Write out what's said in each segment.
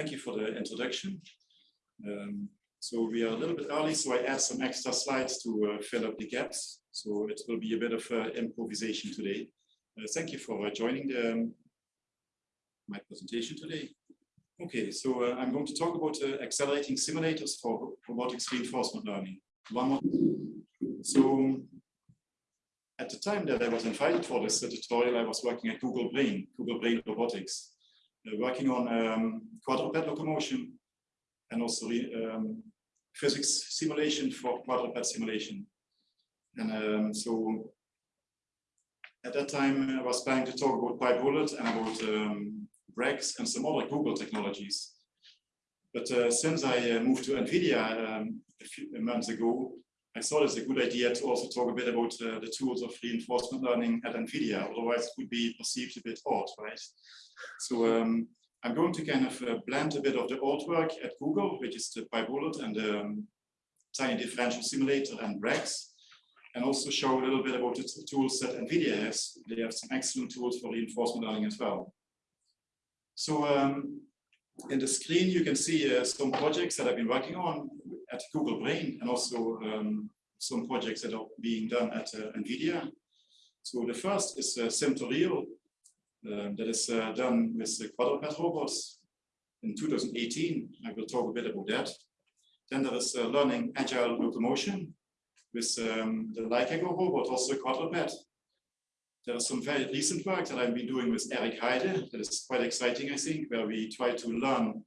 thank you for the introduction. Um, so we are a little bit early, so I add some extra slides to uh, fill up the gaps. So it will be a bit of uh, improvisation today. Uh, thank you for uh, joining the, um, my presentation today. Okay, so uh, I'm going to talk about uh, accelerating simulators for robotics reinforcement learning. One more. So at the time that I was invited for this tutorial, I was working at Google Brain, Google Brain Robotics, working on um, quadruped locomotion and also um, physics simulation for quadruped simulation. And um, so at that time, I was planning to talk about PyBullet and about um, and some other Google technologies. But uh, since I uh, moved to NVIDIA um, a few months ago, I thought it's a good idea to also talk a bit about uh, the tools of reinforcement learning at NVIDIA, otherwise it would be perceived a bit odd, right? So um, I'm going to kind of uh, blend a bit of the old work at Google, which is the PyBullet and the um, Tiny Differential Simulator and RAGs, and also show a little bit about the tools that NVIDIA has. They have some excellent tools for reinforcement learning as well. So um, in the screen, you can see uh, some projects that I've been working on at Google Brain and also um, some projects that are being done at uh, NVIDIA. So the first is uh, Sim2Real, uh, that is uh, done with the quadruped robots in 2018. I will talk a bit about that. Then there is uh, learning agile locomotion with um, the Laikago robot, also quadruped. There is some very recent work that I've been doing with Eric Heiden that is quite exciting, I think, where we try to learn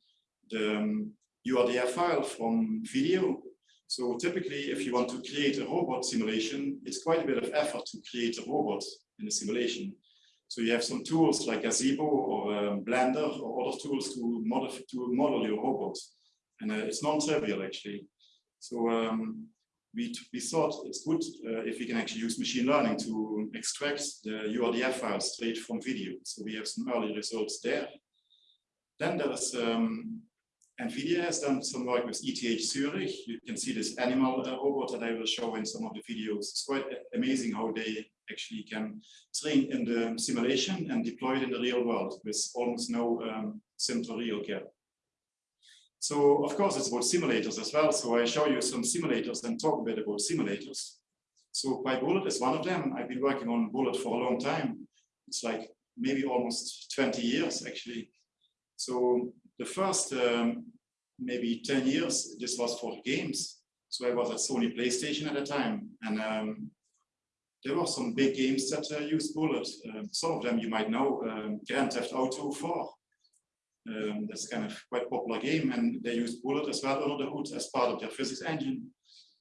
the um, URDF file from video. So typically, if you want to create a robot simulation, it's quite a bit of effort to create a robot in a simulation. So you have some tools like Gazebo or um, Blender or other tools to model, to model your robot. And uh, it's non-trivial actually. So um, we, we thought it's good uh, if we can actually use machine learning to extract the URDF files straight from video. So we have some early results there. Then there is um, NVIDIA has done some work with ETH Zurich. You can see this ANYmal uh, robot that I will show in some of the videos. It's quite amazing how they actually can train in the simulation and deploy it in the real world with almost no um, real gap. So of course it's about simulators as well. So I show you some simulators and talk a bit about simulators. So PyBullet is one of them. I've been working on Bullet for a long time. It's like maybe almost 20 years actually. So the first um, maybe 10 years, this was for games. So I was at Sony PlayStation at the time. And um, there were some big games that uh, used Bullet. Um, some of them you might know, um, Grand Theft Auto 4. Um, that's kind of quite popular game and they used Bullet as well under the hood as part of their physics engine.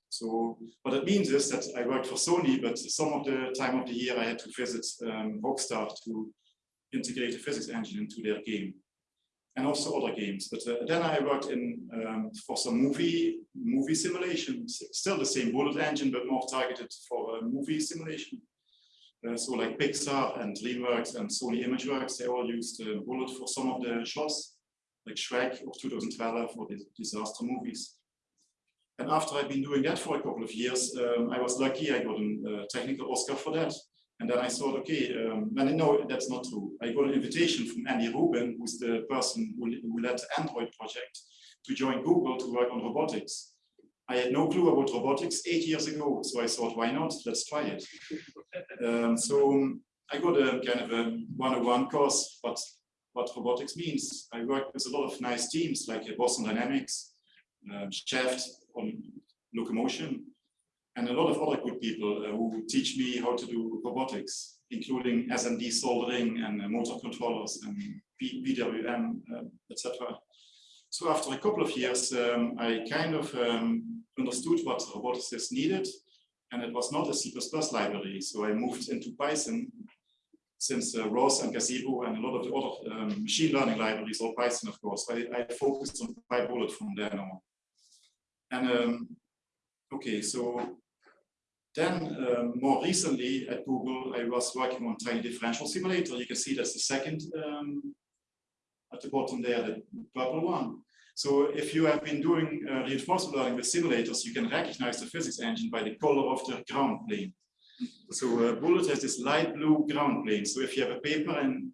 So what it means is that I worked for Sony, but some of the time of the year I had to visit um, Rockstar to integrate the physics engine into their game and also other games. But uh, then I worked in um, for some movie movie simulations, still the same bullet engine, but more targeted for uh, movie simulation. Uh, so like Pixar and DreamWorks and Sony ImageWorks, they all used uh, bullet for some of the shots, like Shrek of 2012 or the disaster movies. And after I've been doing that for a couple of years, um, I was lucky, I got a technical Oscar for that. And then I thought, okay, um, and no, that's not true. I got an invitation from Andy Rubin, who's the person who, who led the Android project, to join Google to work on robotics. I had no clue about robotics eight years ago, so I thought, why not? Let's try it. um, so um, I got a kind of a 101 course, but what robotics means. I worked with a lot of nice teams like Boston Dynamics, uh, on locomotion, and a lot of other good people uh, who teach me how to do robotics, including SMD soldering and uh, motor controllers and PWM, uh, etc. So after a couple of years, um, I kind of um, understood what robotics is needed, and it was not a C++ library. So I moved into Python since uh, ROS and Gazebo and a lot of the other um, machine learning libraries are Python, of course. I, I focused on PyBullet from then on. And um, okay, so then um, more recently at Google, I was working on tiny differential simulator. You can see that's the second um, at the bottom there, the purple one. So if you have been doing uh, reinforcement learning with simulators, you can recognize the physics engine by the color of the ground plane. So uh, Bullet has this light blue ground plane. So if you have a paper and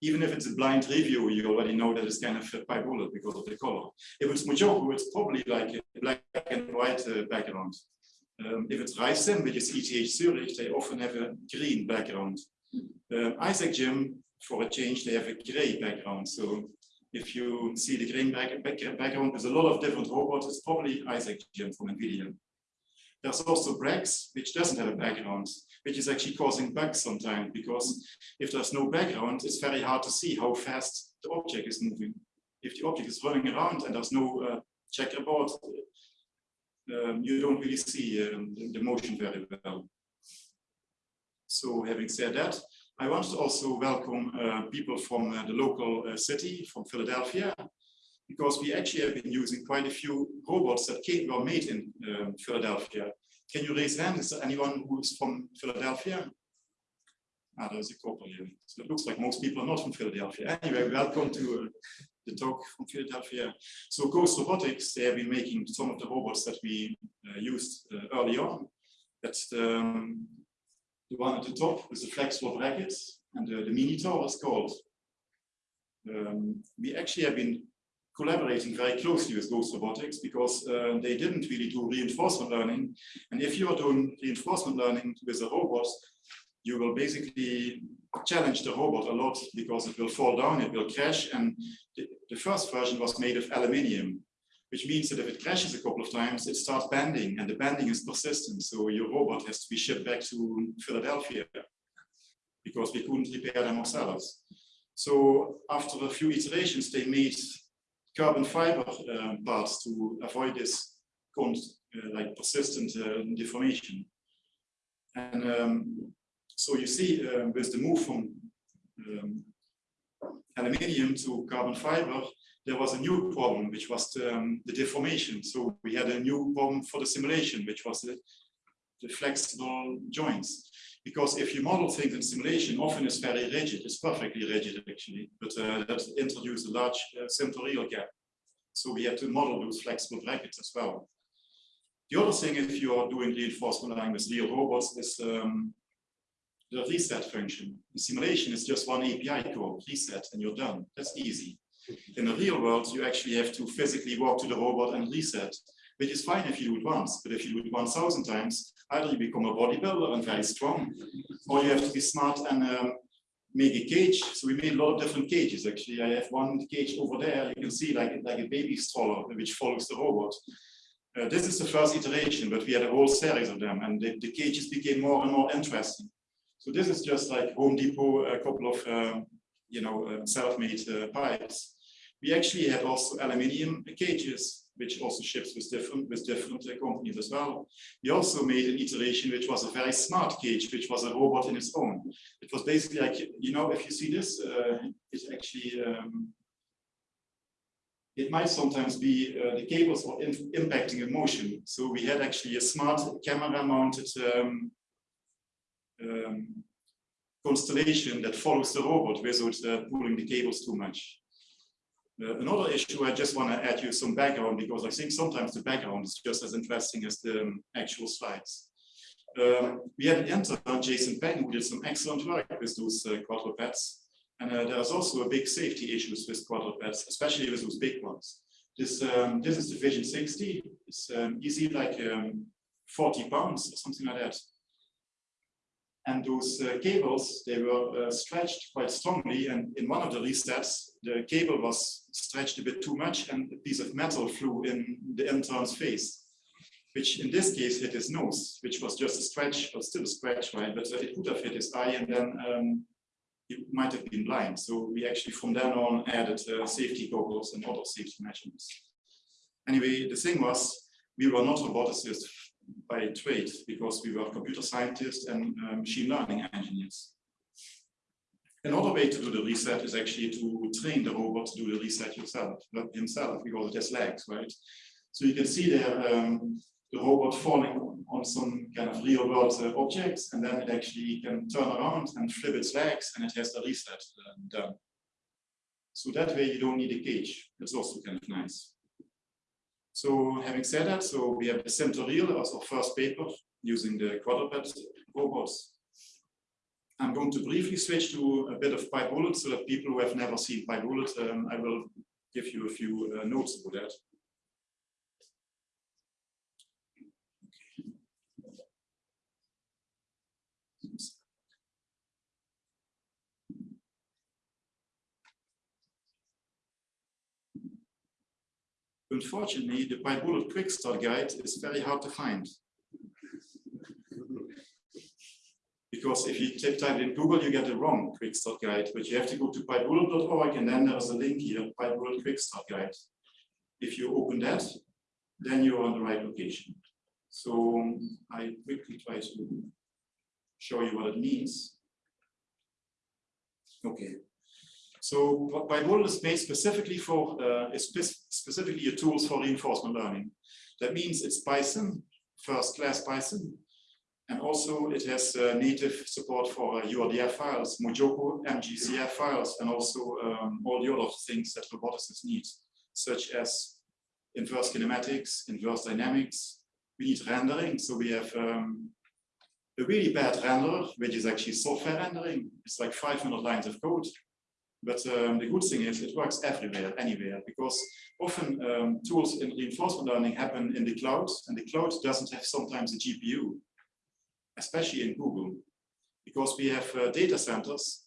even if it's a blind review, you already know that it's kind of fit by bullet because of the color. If it's MuJoCo, it's probably like a black and white uh, background. Um, if it's RaiSim, which is ETH Zurich, they often have a green background. Uh, Isaac Gym, for a change, they have a gray background. So if you see the green back, back, background, there's a lot of different robots. It's probably Isaac Gym from NVIDIA. There's also Brax, which doesn't have a background, which is actually causing bugs sometimes because if there's no background, it's very hard to see how fast the object is moving. If the object is running around and there's no uh, checkerboard, um, you don't really see um, the motion very well. So having said that, I want to also welcome uh, people from uh, the local uh, city, from Philadelphia, because we actually have been using quite a few robots that came, were made in um, Philadelphia. Can you raise hand? Is there anyone who's from Philadelphia? Ah, there's a couple here. So it looks like most people are not from Philadelphia. Anyway, welcome to uh, the talk from Philadelphia. So Ghost Robotics, they have been making some of the robots that we uh, used uh, early on. That's the, um, the one at the top with the flexible brackets and the, the tower is called. Um, we actually have been collaborating very closely with Ghost Robotics because uh, they didn't really do reinforcement learning. And if you are doing reinforcement learning with a robot, you will basically challenge the robot a lot because it will fall down, it will crash. And the, the first version was made of aluminium, which means that if it crashes a couple of times, it starts bending and the bending is persistent. So your robot has to be shipped back to Philadelphia because we couldn't repair them ourselves. So after a few iterations, they made carbon fiber uh, parts to avoid this uh, like persistent uh, deformation. And um, so you see uh, with the move from um, aluminium to carbon fiber, there was a new problem, which was the, um, the, deformation. So we had a new problem for the simulation, which was the, the flexible joints. Because if you model things in simulation, often it's very rigid, it's perfectly rigid actually, but uh, that introduced a large uh, gap. So we had to model those flexible brackets as well. The other thing, if you are doing reinforcement learning with real robots, is um, the reset function. In simulation, is just one API call, reset, and you're done. That's easy. In the real world, you actually have to physically walk to the robot and reset, which is fine if you do it once, but if you do it 1,000 times, either you become a bodybuilder and very strong, or you have to be smart and um, make a cage. So we made a lot of different cages. Actually, I have one cage over there. You can see like, like a baby stroller, which follows the robot. Uh, this is the first iteration, but we had a whole series of them, and the, the cages became more and more interesting. So this is just like Home Depot, a couple of um, you know uh, self-made uh, pipes. We actually had also aluminium cages, which also ships with different with different uh, companies as well. We also made an iteration which was a very smart cage, which was a robot in its own. It was basically like you know if you see this, uh, it's actually um, it might sometimes be uh, the cables are impacting a motion. So we had actually a smart camera mounted um, um, constellation that follows the robot without uh, pulling the cables too much. Uh, another issue, I just want to add you some background because I think sometimes the background is just as interesting as the um, actual slides. Um, we had an intern, Jason Peng, who did some excellent work with those uh, quadrupeds. And uh, there's also a big safety issues with quadrupeds, especially with those big ones. This, um, this is the Vision 60. It's um, easy like um, 40 pounds or something like that. And those uh, cables, they were uh, stretched quite strongly. And in one of the resets, the cable was stretched a bit too much and a piece of metal flew in the intern's face, which in this case hit his nose, which was just a stretch, but still a scratch, right? But it could have hit his eye and then um, he might have been blind. So we actually from then on added uh, safety goggles and other safety measures. Anyway, the thing was, we were not roboticists by trade because we were computer scientists and uh, machine learning engineers. Another way to do the reset is actually to train the robot to do the reset yourself, himself, because it has legs, right? So you can see there um, the robot falling on some kind of real world uh, objects, and then it actually can turn around and flip its legs, and it has the reset uh, done. So that way you don't need a cage. That's also kind of nice. So having said that, so we have the Sim2Real as our first paper using the quadruped robots. I'm going to briefly switch to a bit of PyBullet so that people who have never seen PyBullet, um, I will give you a few uh, notes about that. Unfortunately, the PyBullet Quick Start Guide is very hard to find. because if you type in Google, you get the wrong quick start guide, but you have to go to pybullet.org and then there's a link here, pybullet quick start guide. If you open that, then you're on the right location. So um, I quickly try to show you what it means. Okay. So PyBullet is made specifically for, uh, specifically a tools for reinforcement learning. That means it's Python, first class Python, and also it has uh, native support for uh, URDF files, MuJoCo, MJCF files, and also um, all the other things that roboticists need, such as inverse kinematics, inverse dynamics. We need rendering, so we have um, a really bad renderer, which is actually software rendering. It's like 500 lines of code. But um, the good thing is it works everywhere, anywhere, because often um, tools in reinforcement learning happen in the cloud, and the cloud doesn't have sometimes a GPU especially in Google, because we have uh, data centers,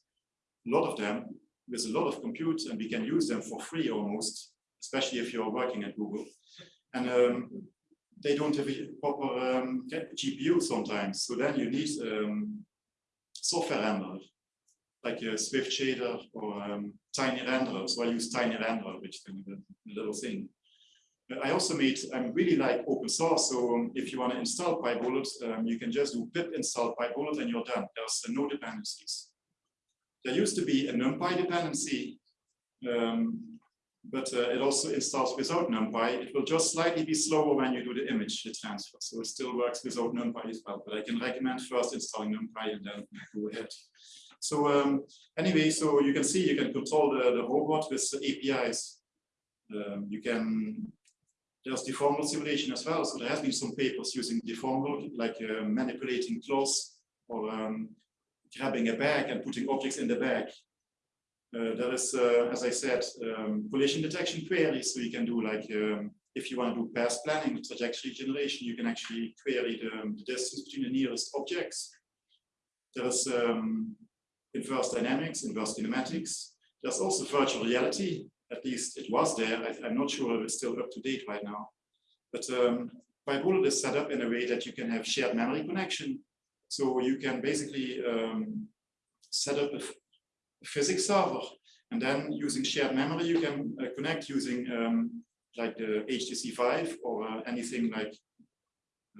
a lot of them, with a lot of compute, and we can use them for free almost, especially if you're working at Google. And um, they don't have a proper um, GPU sometimes, so then you need um, software renderer, like a Swift shader or um, Tiny renderer. So I use Tiny renderer, which is a little thing. I also made, I really like open source. So um, if you want to install PyBullet, um, you can just do pip install PyBullet and you're done. There's uh, no dependencies. There used to be a NumPy dependency, um, but uh, it also installs without NumPy. It will just slightly be slower when you do the image transfer. So it still works without NumPy as well. But I can recommend first installing NumPy and then go ahead. So um, anyway, so you can see you can control the, the robot with APIs. Um, you can there's deformable simulation as well. So there has been some papers using deformable, like uh, manipulating clothes or um, grabbing a bag and putting objects in the bag. Uh, there is, uh, as I said, um, collision detection queries. So you can do like, um, if you want to do path planning, trajectory generation, you can actually query the, um, the distance between the nearest objects. There is um, inverse dynamics, inverse kinematics. There's also virtual reality at least it was there. I, am not sure if it's still up to date right now. But um, PyBullet is set up in a way that you can have shared memory connection. So you can basically um, set up a, a, physics server and then using shared memory, you can uh, connect using um, like the HTC Vive or uh, anything like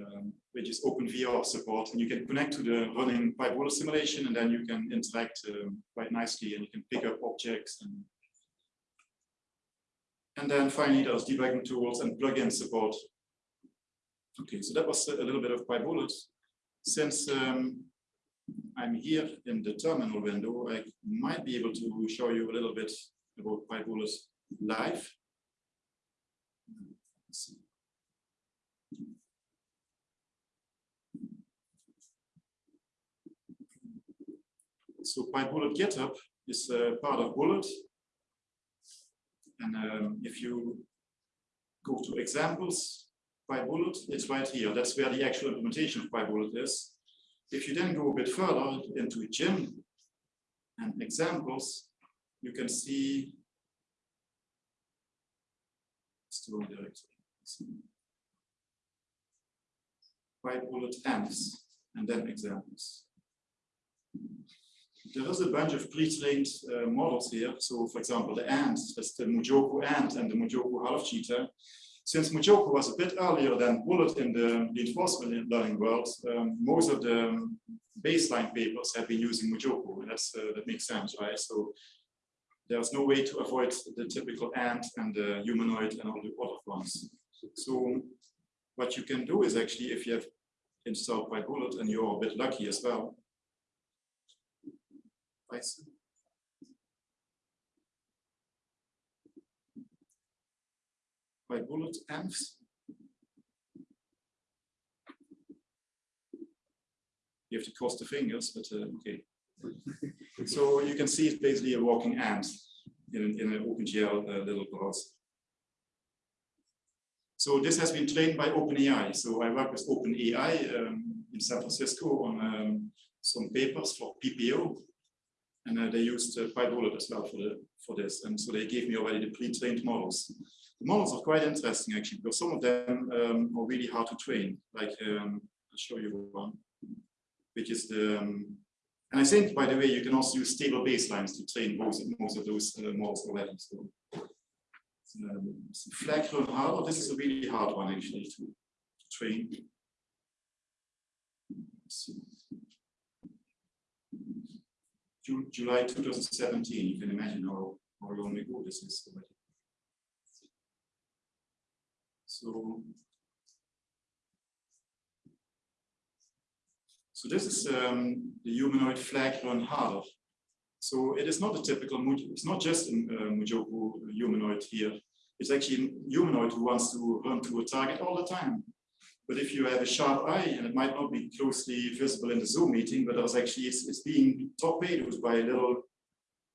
um, which is OpenVR support, and you can connect to the running PyBullet simulation, and then you can interact um, quite nicely, and you can pick up objects and and then finally, there's debugging tools and plugin support. Okay, so that was a little bit of PyBullet. Since um, I'm here in the terminal window, I might be able to show you a little bit about PyBullet live. So PyBullet GitHub is uh, part of Bullet, and um, if you go to examples PyBullet, it's right here. That's where the actual implementation of PyBullet is. If you then go a bit further into Gym and examples, you can see PyBullet amps and then examples there is a bunch of pre-trained uh, models here. So for example, the ant, that's the MuJoCo ant and the MuJoCo half cheetah. Since MuJoCo was a bit earlier than Bullet in the reinforcement learning world, um, most of the baseline papers have been using MuJoCo, and that's, uh, that makes sense, right? So there's no way to avoid the typical ant and the humanoid and all the other ones. So what you can do is actually, if you have installed PyBullet and you're a bit lucky as well, Python. PyBullet amps. You have to cross the fingers, but uh, okay. So you can see it's basically a walking ant in, in an OpenGL uh, little browser. So this has been trained by OpenAI. So I work with OpenAI um, in San Francisco on um, some papers for PPO. And uh, they used uh, PyBullet as well for, the, for this. And so they gave me already the pre-trained models. The models are quite interesting actually, because some of them um, are really hard to train. Like, um, I'll show you one, which is the, um, and I think, by the way, you can also use stable baselines to train most, most of those uh, models already. So, um, flag run harder, this is a really hard one actually to, to train. July 2017, you can imagine how, how long ago this is already. So, so this is um, the humanoid flag run harder. So it is not a typical, it's not just a uh, MuJoCo humanoid here. It's actually a humanoid who wants to run to a target all the time. But if you have a sharp eye, and it might not be closely visible in the Zoom meeting, but there's actually, it's, it's being torpedoed by little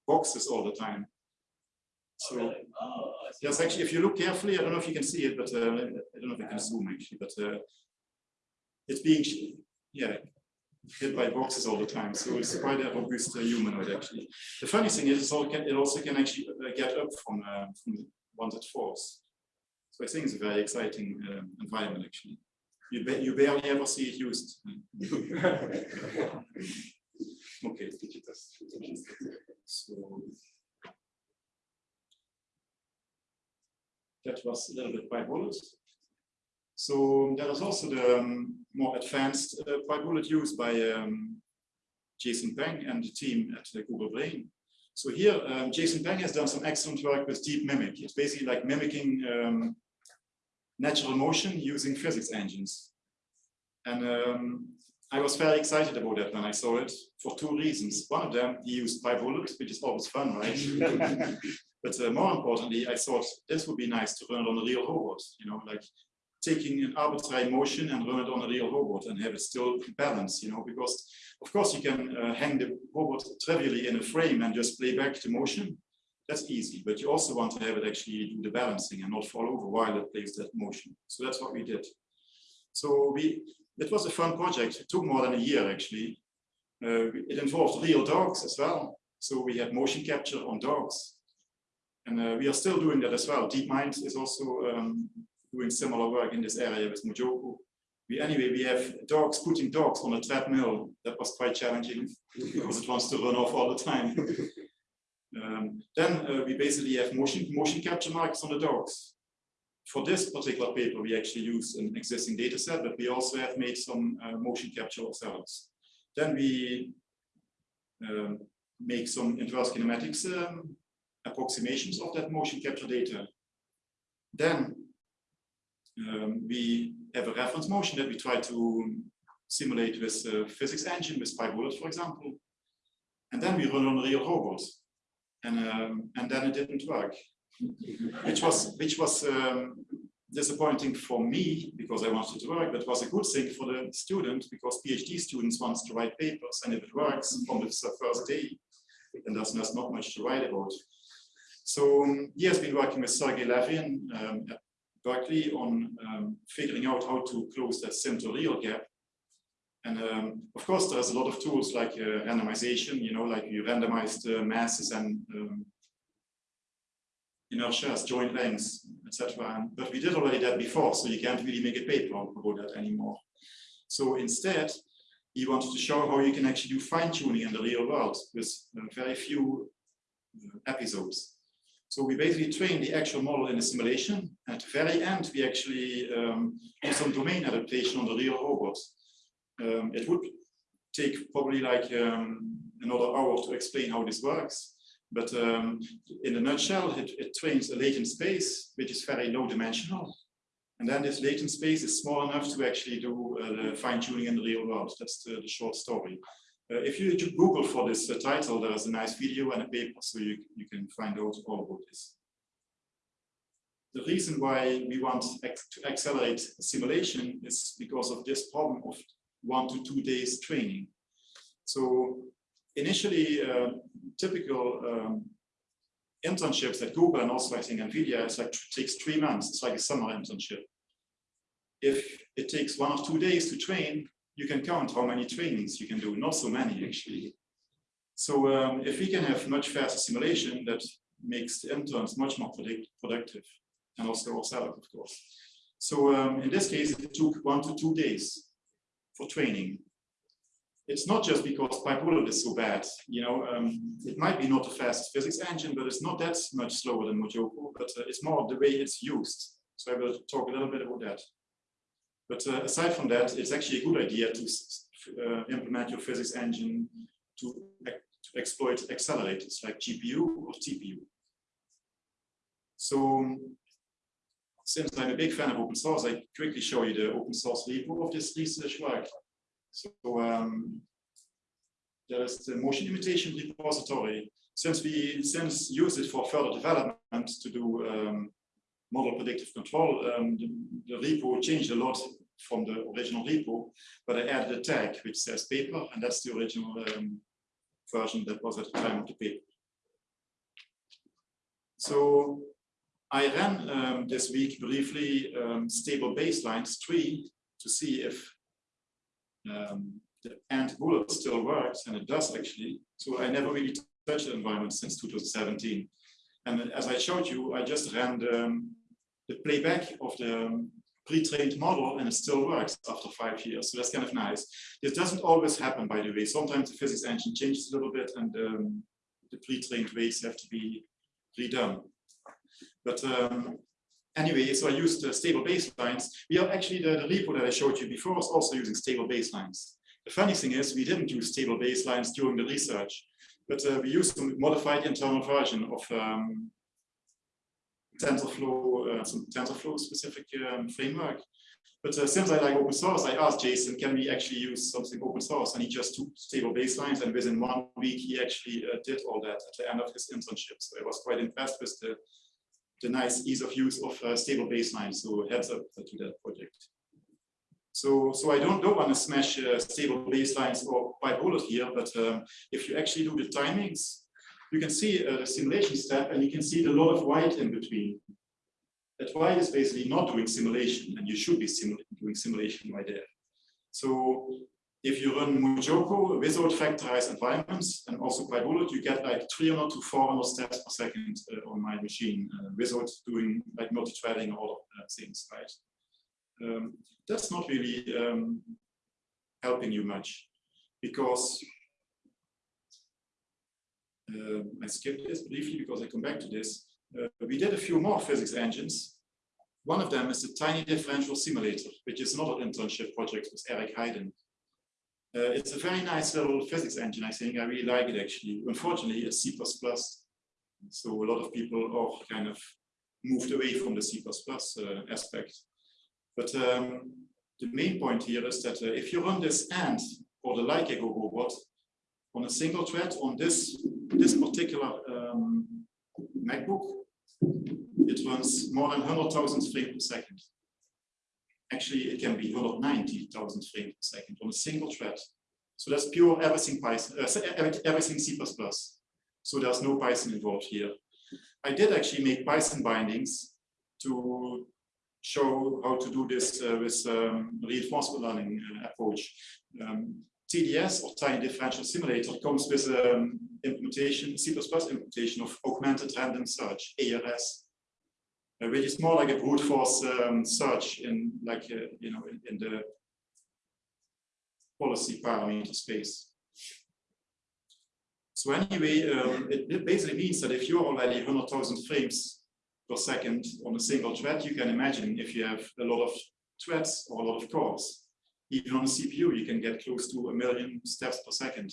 boxes all the time. So oh, really? oh, yes, actually, if you look carefully, I don't know if you can see it, but uh, I don't know if I can zoom actually, but uh, it's being, yeah, hit by boxes all the time. So it's quite a robust uh, humanoid actually. The funny thing is, it also can actually uh, get up from, uh, from it falls. So I think it's a very exciting um, environment actually. You, ba you barely ever see it used. okay. So that was a little bit PyBullet. So there is also the um, more advanced uh, PyBullet used by um, Jason Peng and the team at uh, Google Brain. So here, um, Jason Peng has done some excellent work with Deep Mimic. It's basically like mimicking um, natural motion using physics engines. And um, I was very excited about that when I saw it for two reasons. One of them, he used PyBullet, which is always fun, right? but uh, more importantly, I thought this would be nice to run it on a real robot, you know, like taking an arbitrary motion and run it on a real robot and have it still balanced, you know, because of course you can uh, hang the robot trivially in a frame and just play back the motion. That's easy, but you also want to have it actually do the balancing and not fall over while it plays that motion. So that's what we did. So we, it was a fun project. It took more than a year actually. Uh, it involved real dogs as well. So we had motion capture on dogs. And uh, we are still doing that as well. DeepMind is also um, doing similar work in this area with MuJoCo. We, anyway, we have dogs putting dogs on a treadmill. That was quite challenging because it wants to run off all the time. um, then uh, we basically have motion, motion capture marks on the dogs. For this particular paper, we actually use an existing data set, but we also have made some uh, motion capture ourselves. Then we um, make some inverse kinematics um, approximations of that motion capture data. Then um, we have a reference motion that we try to simulate with a physics engine, with PyBullet, for example. And then we run on real robot. And, um, and then it didn't work, which was, which was um, disappointing for me because I wanted to work, but was a good thing for the student because PhD students want to write papers. And if it works from the first day, then there's not much to write about. So um, he has been working with Sergey Levine um, at Berkeley on um, figuring out how to close that real gap. And um, of course, there's a lot of tools like uh, randomization, you know, like you randomize the masses and um, inertias, joint lengths, etc. But we did already that before, so you can't really make a paper about that anymore. So instead, he wanted to show how you can actually do fine tuning in the real world with uh, very few uh, episodes. So we basically train the actual model in a simulation. At the very end, we actually um, do some domain adaptation on the real robot. Um, it would take probably like um, another hour to explain how this works. But um, in a nutshell, it, it, trains a latent space, which is very low dimensional. And then this latent space is small enough to actually do uh, the fine tuning in the real world. That's the, the short story. Uh, if you Google for this uh, title, there's a nice video and a paper, so you, you can find out all about this. The reason why we want to accelerate simulation is because of this problem of one to two days training. So initially, uh, typical um, internships at Google and also I think NVIDIA is like takes three months. It's like a summer internship. If it takes one or two days to train, you can count how many trainings you can do. Not so many actually. So um, if we can have much faster simulation, that makes the interns much more predict productive and also ourselves, of course. So um, in this case, it took one to two days for training. It's not just because PyBullet is so bad, you know, um, it might be not the fastest physics engine, but it's not that much slower than MuJoCo, but uh, it's more the way it's used. So I will talk a little bit about that. But uh, aside from that, it's actually a good idea to uh, implement your physics engine to, to exploit accelerators like GPU or TPU. So since I'm a big fan of open source, I quickly show you the open source repo of this research work. So um, there is the motion imitation repository. Since we since use it for further development to do um, model predictive control, um, the, the, repo changed a lot from the original repo, but I added a tag which says paper, and that's the original um, version that was at the time of the paper. So I ran um, this week briefly um, stable baselines tree to see if um, the ant bullet still works, and it does actually. So I never really touched the environment since 2017. And as I showed you, I just ran the, um, the playback of the um, pre-trained model and it still works after five years. So that's kind of nice. This doesn't always happen, by the way. Sometimes the physics engine changes a little bit and um, the pre-trained weights have to be redone. But um, anyway, so I used uh, stable baselines. We are actually, the, the repo that I showed you before was also using stable baselines. The funny thing is we didn't use stable baselines during the research, but uh, we used a modified internal version of um, TensorFlow, uh, some TensorFlow specific um, framework. But uh, since I like open source, I asked Jason, can we actually use something open source? And he just took stable baselines and within one week, he actually uh, did all that at the end of his internship. So I was quite impressed with the the nice ease of use of uh, stable baselines. So heads up to that project. So, so I don't, don't want to smash uh, stable baselines or PyBullet here, but um, if you actually do the timings, you can see uh, the simulation step and you can see the lot of white in between. That white is basically not doing simulation and you should be doing simulation right there. So if you run MuJoCo without vectorized environments and also PyBullet, you get like 300 to 400 steps per second uh, on my machine uh, without doing like multi-threading or all of things, right? Um, that's not really um, helping you much because uh, I skipped this briefly because I come back to this. Uh, we did a few more physics engines. One of them is the tiny differential simulator, which is another internship project with Eric Heiden. Uh, it's a very nice little physics engine, I think. I really like it actually. Unfortunately, it's C++. So a lot of people are kind of moved away from the C++ uh, aspect. But um, the main point here is that uh, if you run this ANT or the like Laikago robot on a single thread on this, this particular um, MacBook, it runs more than 100,000 frames per second actually it can be 190,000 frames per second on a single thread. So that's pure everything Python, uh, everything C++. So there's no Python involved here. I did actually make Python bindings to show how to do this uh, with um, reinforcement learning uh, approach. Um, TDS or Tiny Differential Simulator comes with um, implementation, C++ implementation of augmented random search, ARS which is more like a brute force um, search in like uh, you know in, in, the policy parameter space. So anyway, um, it, it, basically means that if you're already 100,000 frames per second on a single thread, you can imagine if you have a lot of threads or a lot of cores, even on a CPU, you can get close to a million steps per second.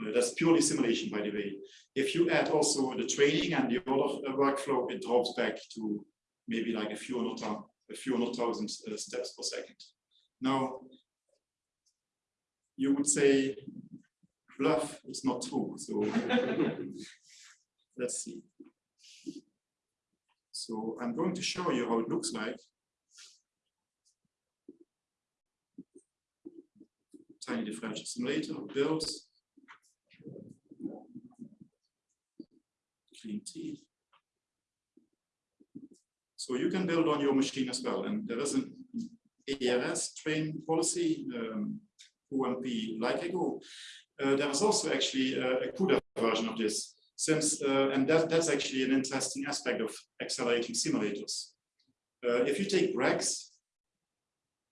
Uh, that's purely simulation, by the way. If you add also the training and the other uh, workflow, it drops back to maybe like a few hundred, a few hundred thousand uh, steps per second. Now, you would say bluff is not true. So let's see. So I'm going to show you how it looks like. Tiny differential simulator builds. clean T. So you can build on your machine as well. And there is an ARS train policy, um, OMP like Ego. Uh, there is also actually a, a CUDA version of this. Since, uh, and that, that's actually an interesting aspect of accelerating simulators. Uh, if you take Brax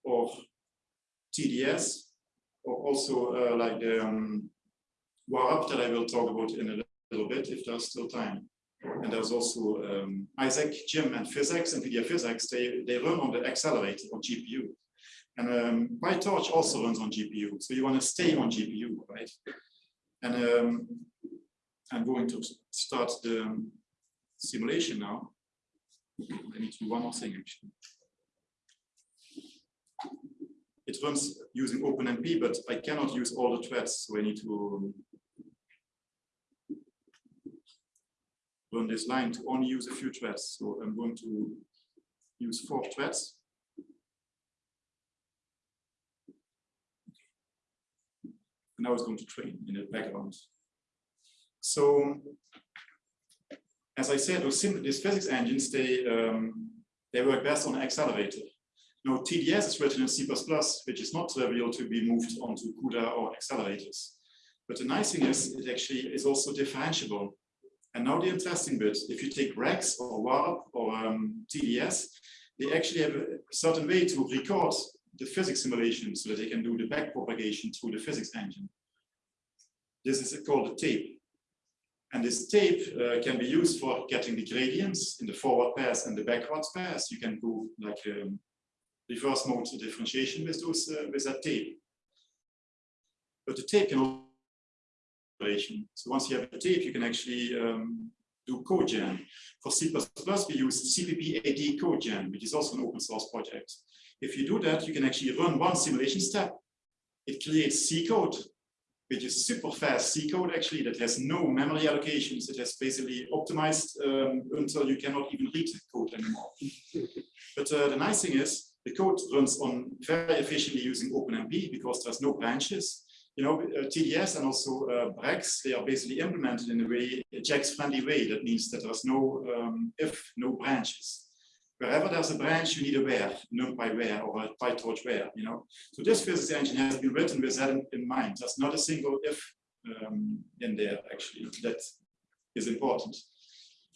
or TDS, or also uh, like the um, Warp that I will talk about in a little bit if there's still time. And there's also um, Isaac, Gym, and PhysX, NVIDIA PhysX, they, they run on the accelerator on GPU. And um, PyTorch also runs on GPU. So you want to stay on GPU, right? And um, I'm going to start the simulation now. I need to do one more thing actually. It runs using OpenMP, but I cannot use all the threads, so I need to run this line to only use a few threads. So I'm going to use four threads. And I was going to train in the background. So, as I said, those these physics engines, they um, they work best on accelerator. Now, TDS is written in C++, which is not trivial to be moved onto CUDA or accelerators. But the nice thing is, it actually is also differentiable. And now the interesting bit, if you take Brax or Warp or um, TDS, they actually have a certain way to record the physics simulation so that they can do the backpropagation through the physics engine. This is called a tape. And this tape uh, can be used for getting the gradients in the forward pass and the backwards pass. You can do like um, reverse mode differentiation with those uh, with that tape. But the tape can so once you have a tape, you can actually um, do CodeGen. For C++, we use CPPAD CodeGen, which is also an open source project. If you do that, you can actually run one simulation step. It creates C code, which is super fast C code actually, that has no memory allocations. It has basically optimized um, until you cannot even read the code anymore. but uh, the nice thing is, the code runs on very efficiently using OpenMP because there's no branches you know, uh, TDS and also uh, Brax, they are basically implemented in a way, a JAX-friendly way. That means that there's no um, if, no branches. Wherever there's a branch, you need a where, NumPy where or a PyTorch where, you know. So this physics engine has been written with that in, in mind. There's not a single if um, in there, actually, that is important.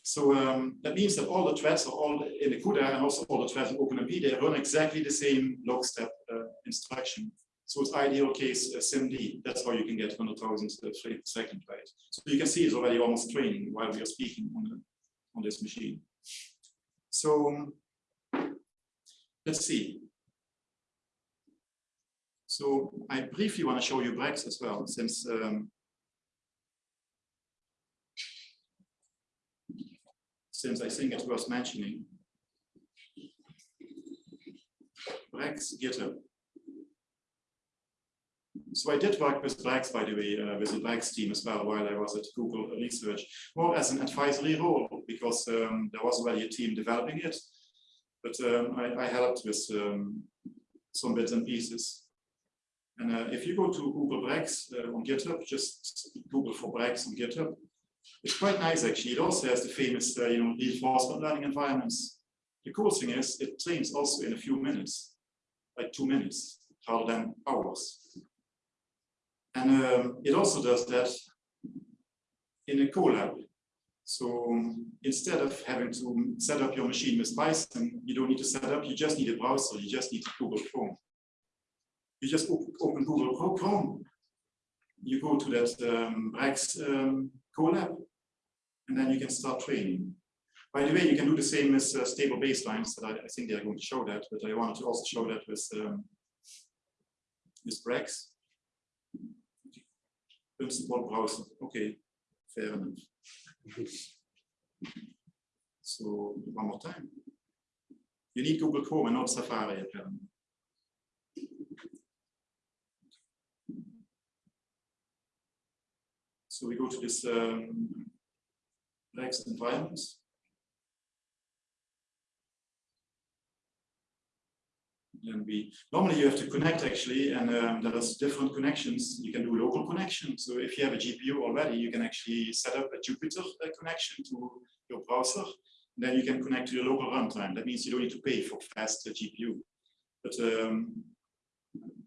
So um, that means that all the threads are all in the CUDA and also all the threads in OpenMP, they run exactly the same lockstep uh, instruction. So it's ideal case SIMD. That's how you can get 100,000 frames per second, right? So you can see it's already almost training while we are speaking on, the, on this machine. So let's see. So I briefly want to show you Brax as well, since um, since I think it's worth mentioning. Brax GitHub. So I did work with Brax, by the way, uh, with the Brax team as well while I was at Google Research, more as an advisory role because um, there was already a team developing it. But um, I, I, helped with um, some bits and pieces. And uh, if you go to Google Brax uh, on GitHub, just Google for Brax on GitHub, it's quite nice actually. It also has the famous, uh, you know, reinforcement learning environments. The cool thing is it trains also in a few minutes, like two minutes, rather than hours. And um, it also does that in a Colab. So instead of having to set up your machine with Python, you don't need to set up, you just need a browser, you just need Google Chrome. You just open Google Chrome, you go to that um, Brax um, Colab, and then you can start training. By the way, you can do the same as uh, stable baselines, that I, I, think they are going to show that, but I wanted to also show that with, um, with principal browser. Okay, fair enough. So one more time. You need Google Chrome and not Safari apparently. So we go to this um, next environment. Then we normally you have to connect actually, and um, there's different connections. You can do local connection. So if you have a GPU already, you can actually set up a Jupyter uh, connection to your browser. And Then you can connect to your local runtime. That means you don't need to pay for fast uh, GPU. But um,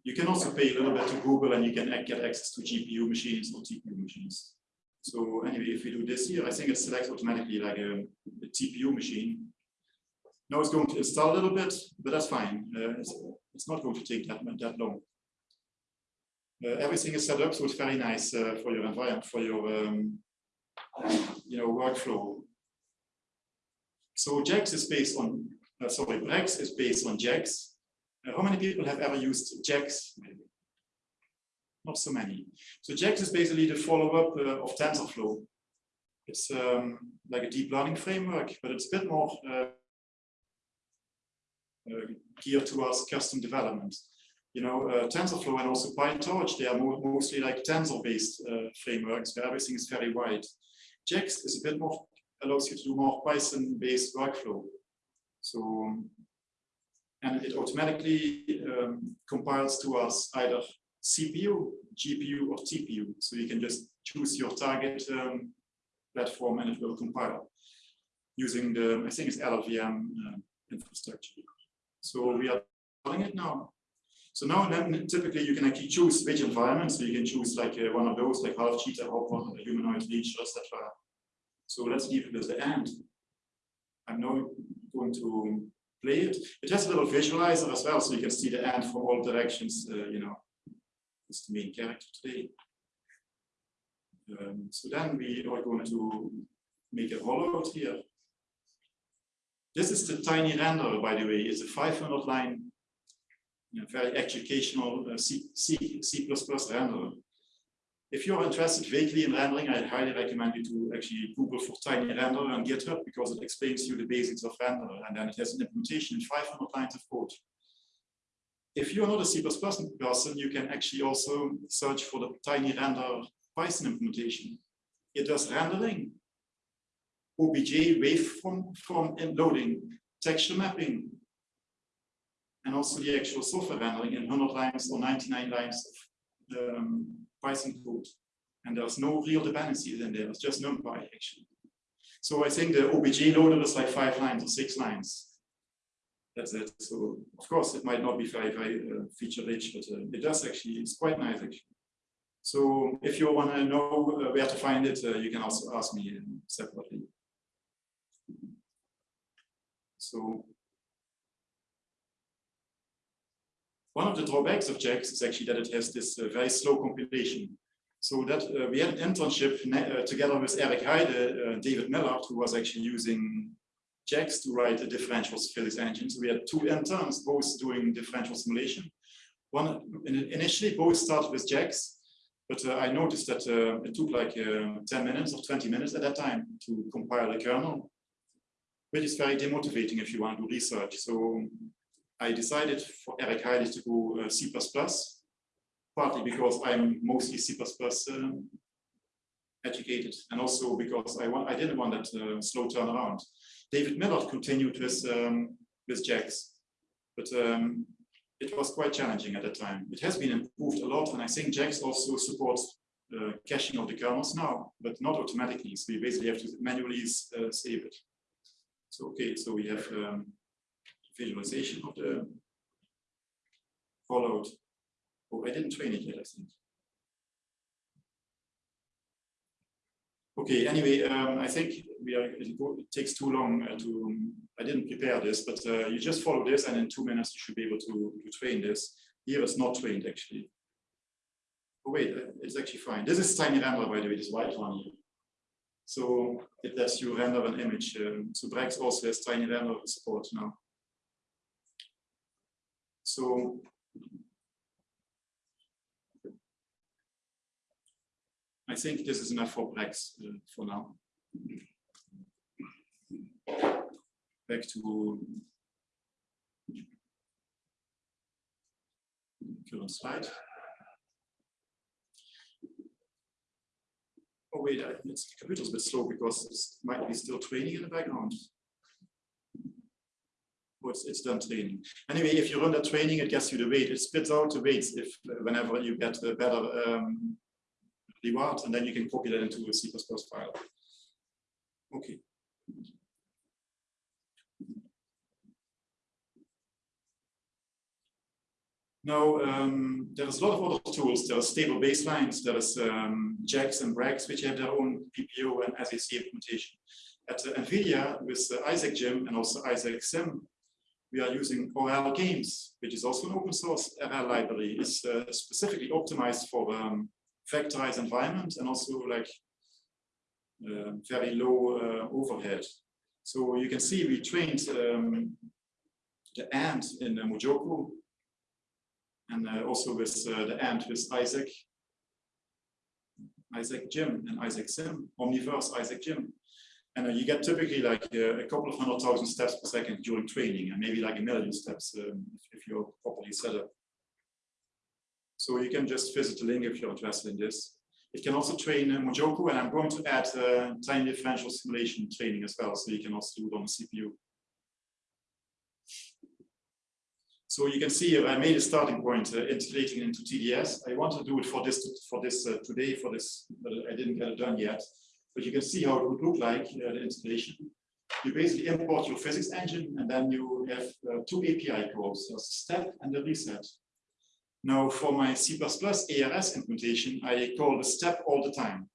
you can also pay a little bit to Google, and you can get access to GPU machines or TPU machines. So anyway, if we do this here, I think it selects automatically like a, a TPU machine now it's going to install a little bit, but that's fine. Uh, it's, it's, not going to take that, that long. Uh, everything is set up, so it's very nice uh, for your environment, for your um, you know workflow. So JAX is based on, uh, sorry, Brax is based on JAX. Uh, how many people have ever used JAX? Maybe. Not so many. So JAX is basically the follow-up uh, of TensorFlow. It's um, like a deep learning framework, but it's a bit more geared towards custom development. You know, uh, TensorFlow and also PyTorch, they are more, mostly like tensor-based uh, frameworks where everything is very wide. JAX is a bit more, allows you to do more Python-based workflow. So, and it automatically um, compiles to us either CPU, GPU, or TPU. So you can just choose your target um, platform and it will compile using the, I think it's LLVM uh, infrastructure. So we are doing it now. So now then typically you can actually choose which environment. So you can choose like uh, one of those, like half cheetah, hopper, humanoid leech, etc. So let's leave it at the end. I'm now going to play it. It has a little visualizer as well, so you can see the end from all directions. Uh, you know, it's the main character today. Um, so then we are going to make a rollout here. This is the tiny renderer, by the way. It's a 500 line, you know, very educational uh, C, C, C++ renderer. If you're interested vaguely in rendering, I highly recommend you to actually Google for tiny renderer on GitHub because it explains you the basics of renderer and then it has an implementation in 500 lines of code. If you're not a C++ person, you can actually also search for the tiny render Python implementation. It does rendering OBJ Wavefront from loading, texture mapping, and also the actual software rendering in 100 lines or 99 lines of um, Python code. And there's no real dependencies in there, it's just NumPy actually. So I think the OBJ loader is like five lines or six lines. That's it. So of course it might not be very, very uh, feature rich, but uh, it does actually, it's quite nice actually. So if you want to know uh, where to find it, uh, you can also ask me separately. So one of the drawbacks of JAX is actually that it has this uh, very slow compilation. So that uh, we had an internship uh, together with Eric Heiden, uh, David Millard, who was actually using JAX to write a differential physics engine. So we had two interns, both doing differential simulation. One initially both started with JAX, but uh, I noticed that uh, it took like 10 minutes or 20 minutes at that time to compile the kernel which is very demotivating if you want to do research. So I decided for Eric Heiden to go uh, C++, partly because I'm mostly C++ um, educated, and also because I want I didn't want that uh, slow turnaround. David Millard continued with um, with JAX, but um, it was quite challenging at the time. It has been improved a lot, and I think JAX also supports uh, caching of the kernels now, but not automatically. So you basically have to manually uh, save it. So, okay, so we have um, visualization of the followed. Oh, I didn't train it yet, I think. Okay, anyway, um, I think we are, it, takes too long uh, to, um, I didn't prepare this, but uh, you just follow this and in two minutes you should be able to, to train this. Here it's not trained actually. Oh wait, uh, it's actually fine. This is tiny render by the way, this white one here. So it lets you render an image. Um, so Brax also has tiny render support now. So I think this is enough for Brax uh, for now. Back to current slide. Oh wait, I, it's, the computer's a bit slow because it might be still training in the background. Oh, it's, it's done training. Anyway, if you run the training, it gets you the weight. It spits out the weights if whenever you get a better um, reward, and then you can copy that into a C++ file. Okay. Now, um, there's a lot of other tools. There are stable baselines, there is um, JAX and BRAX, which have their own PPO and SAC implementation. At uh, NVIDIA, with uh, Isaac Gym and also Isaac Sim, we are using ORL Games, which is also an open source RL library. It's uh, specifically optimized for um, vectorized environment and also like uh, very low uh, overhead. So you can see we trained um, the ant in uh, MuJoCo and uh, also with uh, the ant with Isaac, Isaac Gym and Isaac Sim, Omniverse Isaac Gym. And uh, you get typically like uh, a couple of hundred thousand steps per second during training and maybe like a million steps um, if, if, you're properly set up. So you can just visit the link if you're interested in this. It can also train uh, MuJoCo and I'm going to add uh, time differential simulation training as well. So you can also do it on the CPU. So you can see I made a starting point uh, integrating into TDS. I want to do it for this for this uh, today for this, but I didn't get it done yet. But you can see how it would look like uh, the integration. You basically import your physics engine, and then you have uh, two API calls: the step and the reset. Now, for my C++ ARS implementation, I call the step all the time,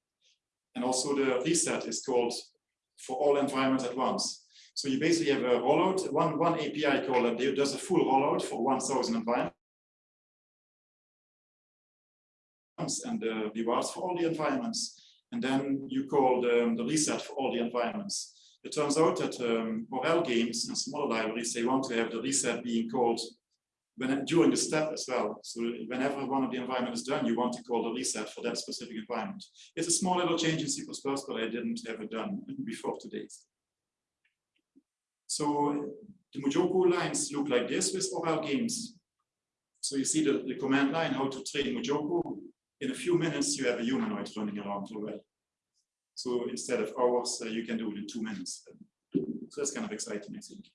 and also the reset is called for all environments at once. So you basically have a rollout, one, one API call that does a full rollout for 1000 environments and the rewards for all the environments. And then you call the, the reset for all the environments. It turns out that um, ORL games and smaller libraries, they want to have the reset being called when, during the step as well. So whenever one of the environment is done, you want to call the reset for that specific environment. It's a small little change in C++, but I didn't have it done before today. So the MuJoCo lines look like this with ORL games. So you see the, the command line, how to train MuJoCo. In a few minutes, you have a humanoid running around already. So instead of hours, uh, you can do it in two minutes. So that's kind of exciting, I think.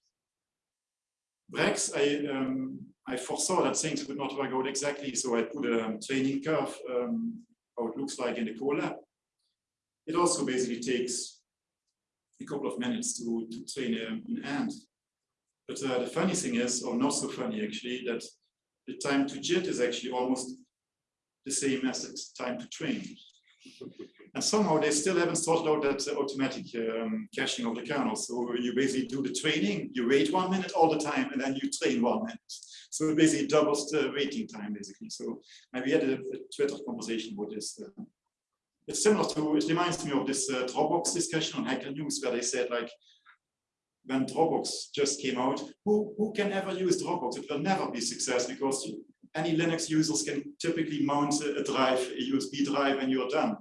BRAX, I, um, I foresaw that things would not work out exactly, so I put a training curve, um, how it looks like in the Colab. It also basically takes a couple of minutes to, to train an ant. But uh, the funny thing is, or not so funny actually, that the time to JIT is actually almost the same as the time to train. And somehow they still haven't sorted out that uh, automatic um, caching of the kernel. So you basically do the training, you wait one minute all the time, and then you train one minute. So it basically doubles the waiting time, basically. So we had a, a Twitter conversation with this. Uh, it's similar to, it reminds me of this uh, Dropbox discussion on Hacker News where they said like, when Dropbox just came out, who, who can ever use Dropbox? It will never be success because any Linux users can typically mount a drive, a USB drive, and you're done.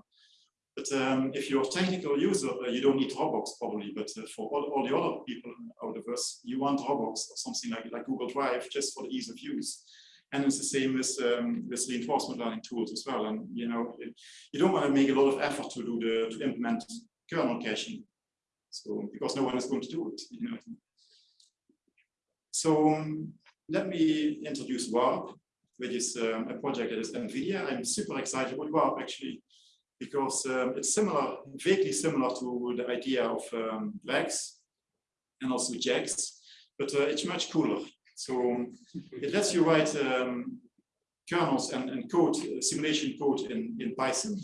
But um, if you're a technical user, uh, you don't need Dropbox probably, but uh, for all, all, the other people out of us, you want Dropbox or something like, like Google Drive just for the ease of use. And it's the same with, um, with reinforcement learning tools as well. And you know, you don't want to make a lot of effort to do the to implement kernel caching. So because no one is going to do it, you know. So um, let me introduce WARP, which is um, a project that is NVIDIA. I'm super excited about WARP actually, because um, it's similar, vaguely similar to the idea of um, and also JAX, but uh, it's much cooler. So it lets you write um, kernels and, and code, uh, simulation code in, in Python.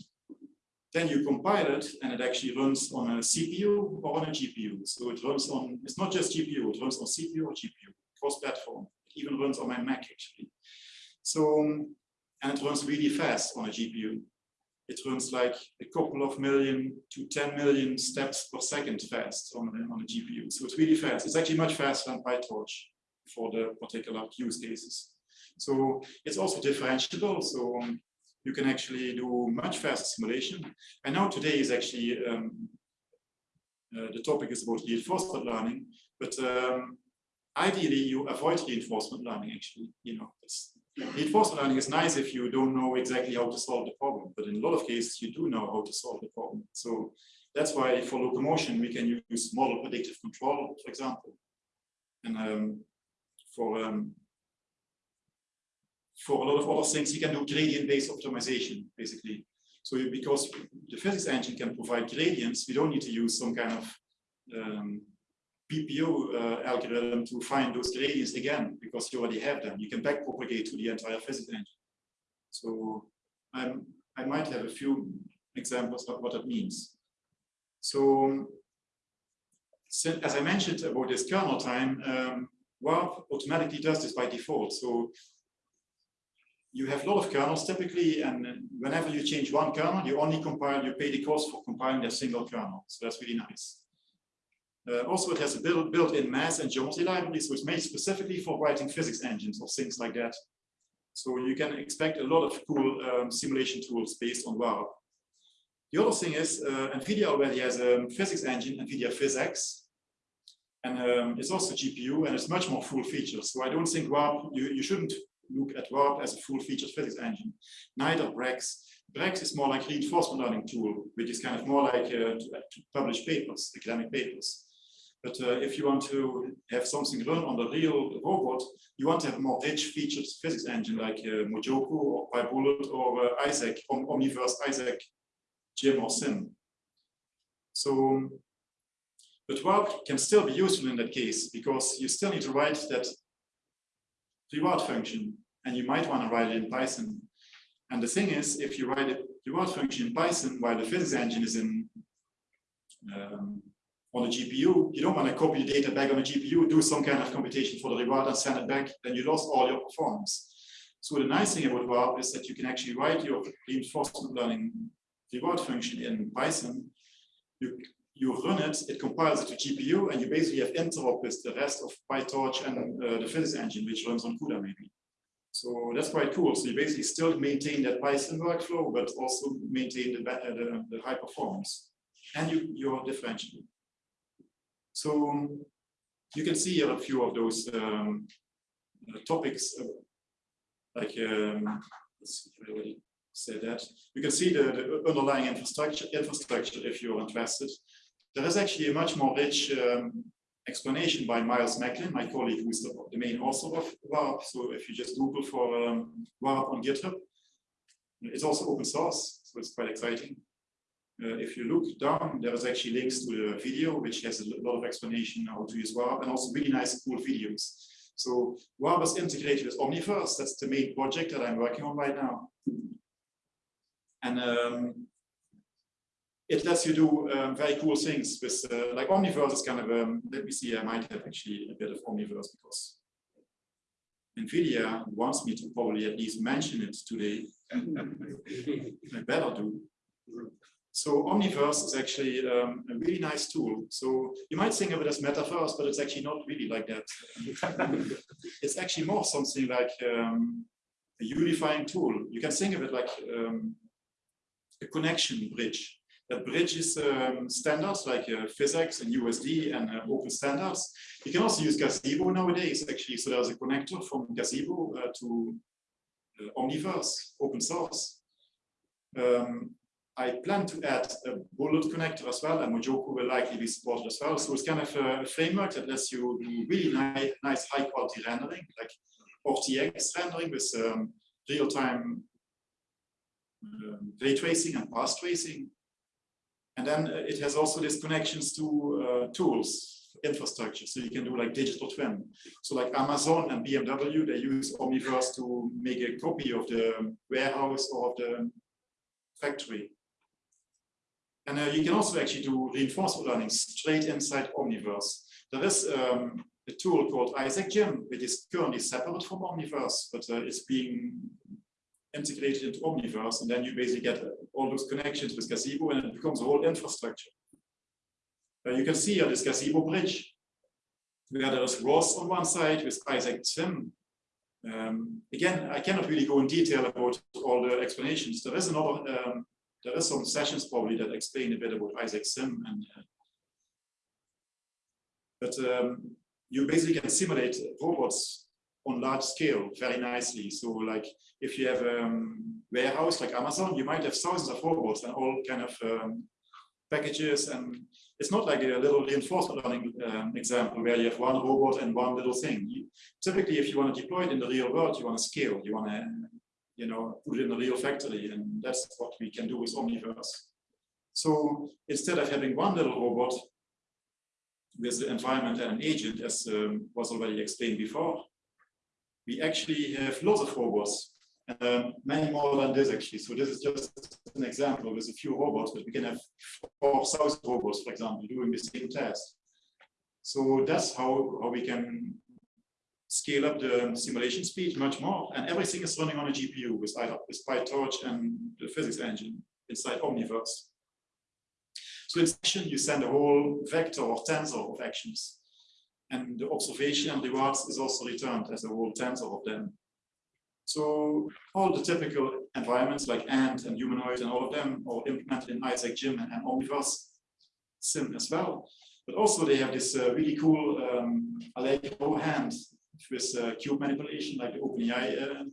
Then you compile it and it actually runs on a CPU or on a GPU. So it runs on, it's not just GPU, it runs on CPU or GPU, cross-platform. It even runs on my Mac actually. So, and it runs really fast on a GPU. It runs like a couple of million to 10 million steps per second fast on, on a GPU. So it's really fast. It's actually much faster than PyTorch for the particular use cases. So it's also differentiable. So um, you can actually do much faster simulation. And now today is actually, um, uh, the topic is about reinforcement learning, but um, ideally you avoid reinforcement learning actually, you know, reinforcement learning is nice if you don't know exactly how to solve the problem, but in a lot of cases you do know how to solve the problem. So that's why for locomotion we can use model predictive control, for example. And um, for um, for a lot of other things, you can do gradient-based optimization, basically. So because the physics engine can provide gradients, we don't need to use some kind of um, PPO uh, algorithm to find those gradients again, because you already have them. You can backpropagate to the entire physics engine. So I'm, I might have a few examples of what that means. So, so as I mentioned about this kernel time, um, Warp automatically does this by default. So you have a lot of kernels typically, and whenever you change one kernel, you only compile, you pay the cost for compiling a single kernel. So that's really nice. Uh, also, it has a built-in built math and geometry libraries, which made specifically for writing physics engines or things like that. So you can expect a lot of cool um, simulation tools based on Warp. The other thing is, uh, NVIDIA already has a physics engine, NVIDIA PhysX, and um, it's also GPU, and it's much more full features. So I don't think Warp, you, you shouldn't look at Warp as a full-featured physics engine. Neither Brax. Brax is more like reinforcement learning tool, which is kind of more like uh, to, to, publish papers, academic papers. But uh, if you want to have something run on the real robot, you want to have more rich featured physics engine like uh, MuJoCo or PyBullet or uh, Isaac, Om Omniverse, Isaac, Gym or Sim. So, but Warp can still be useful in that case because you still need to write that reward function, and you might want to write it in Python. And the thing is, if you write a reward function in Python while the physics engine is in um, on the GPU, you don't want to copy the data back on the GPU, do some kind of computation for the reward and send it back, then you lost all your performance. So the nice thing about Warp is that you can actually write your reinforcement learning reward function in Python. You you run it, it compiles it to GPU, and you basically have interop with the rest of PyTorch and uh, the physics engine, which runs on CUDA maybe. So that's quite cool. So you basically still maintain that Python workflow, but also maintain the, uh, the, the high performance. And you, you're differentiable. So you can see here a few of those um, uh, topics, uh, like, um, let's see if I already said that. You can see the, the underlying infrastructure, infrastructure if you're interested. There is actually a much more rich um, explanation by Miles Macklin, my colleague, who is the, the, main author of Warp. So if you just Google for um, Warp on GitHub, it's also open source, so it's quite exciting. Uh, if you look down, there is actually links to the video, which has a lot of explanation how to use Warp, and also really nice, cool videos. So Warp is integrated with Omniverse. That's the main project that I'm working on right now. And um, it lets you do um, very cool things with uh, like Omniverse is kind of um, let me see I might have actually a bit of Omniverse because NVIDIA wants me to probably at least mention it today. I better do. So Omniverse is actually um, a really nice tool. So you might think of it as metaverse, but it's actually not really like that. it's actually more something like um, a unifying tool. You can think of it like um, a connection bridge that bridges um, standards like uh, PhysX and USD and uh, open standards. You can also use Gazebo nowadays, actually. So there's a connector from Gazebo uh, to uh, Omniverse, open source. Um, I plan to add a bullet connector as well, and MuJoCo will likely be supported as well. So it's kind of a framework that lets you do really nice, nice high quality rendering, like RTX rendering with um, real-time um, ray tracing and path tracing and then uh, it has also these connections to uh, tools, infrastructure. So you can do like digital twin. So like Amazon and BMW, they use Omniverse to make a copy of the warehouse or of the factory. And uh, you can also actually do reinforcement learning straight inside Omniverse. There is um, a tool called Isaac Gym, which is currently separate from Omniverse, but uh, it's being integrated into Omniverse, and then you basically get all those connections with Gazebo, and it becomes a whole infrastructure. Uh, you can see here this Gazebo bridge, where there is ROS on one side with Isaac Sim. Um, again, I cannot really go in detail about all the explanations. There is another, um, there is some sessions probably that explain a bit about Isaac Sim, and uh, but um, you basically can simulate robots on large scale very nicely. So like if you have a um, warehouse like Amazon, you might have thousands of robots and all kind of um, packages and it's not like a little reinforcement learning um, example where you have one robot and one little thing. You, typically, if you want to deploy it in the real world, you want to scale, you want to, you know, put it in a real factory, and that's what we can do with Omniverse. So instead of having one little robot with the environment and an agent, as um, was already explained before, we actually have lots of robots, um, many more than this actually. So this is just an example with a few robots, but we can have 4,000 robots, for example, doing the same task. So that's how, how we can scale up the simulation speed much more. And everything is running on a GPU with, with PyTorch and the physics engine inside Omniverse. So in section, you send a whole vector or tensor of actions. And the observation and rewards is also returned as a whole tensor of them. So all the typical environments like Ant and Humanoid and all of them are implemented in Isaac Gym and, Omniverse Sim as well. But also they have this uh, really cool um, Allegro hand with uh, cube manipulation like the OpenAI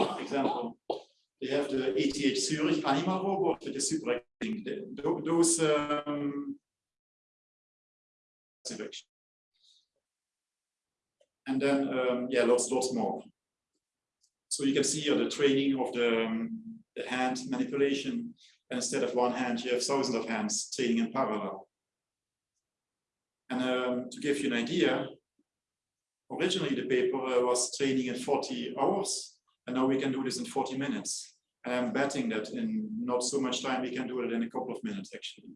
uh, example. They have the ETH Zurich ANYmal robot that is super those um, and then um, yeah lots lots more. So you can see the training of the, um, the hand manipulation. And instead of one hand you have thousands of hands training in parallel. And um, to give you an idea originally the paper uh, was training in 40 hours. And now we can do this in 40 minutes. And I'm betting that in not so much time, we can do it in a couple of minutes, actually.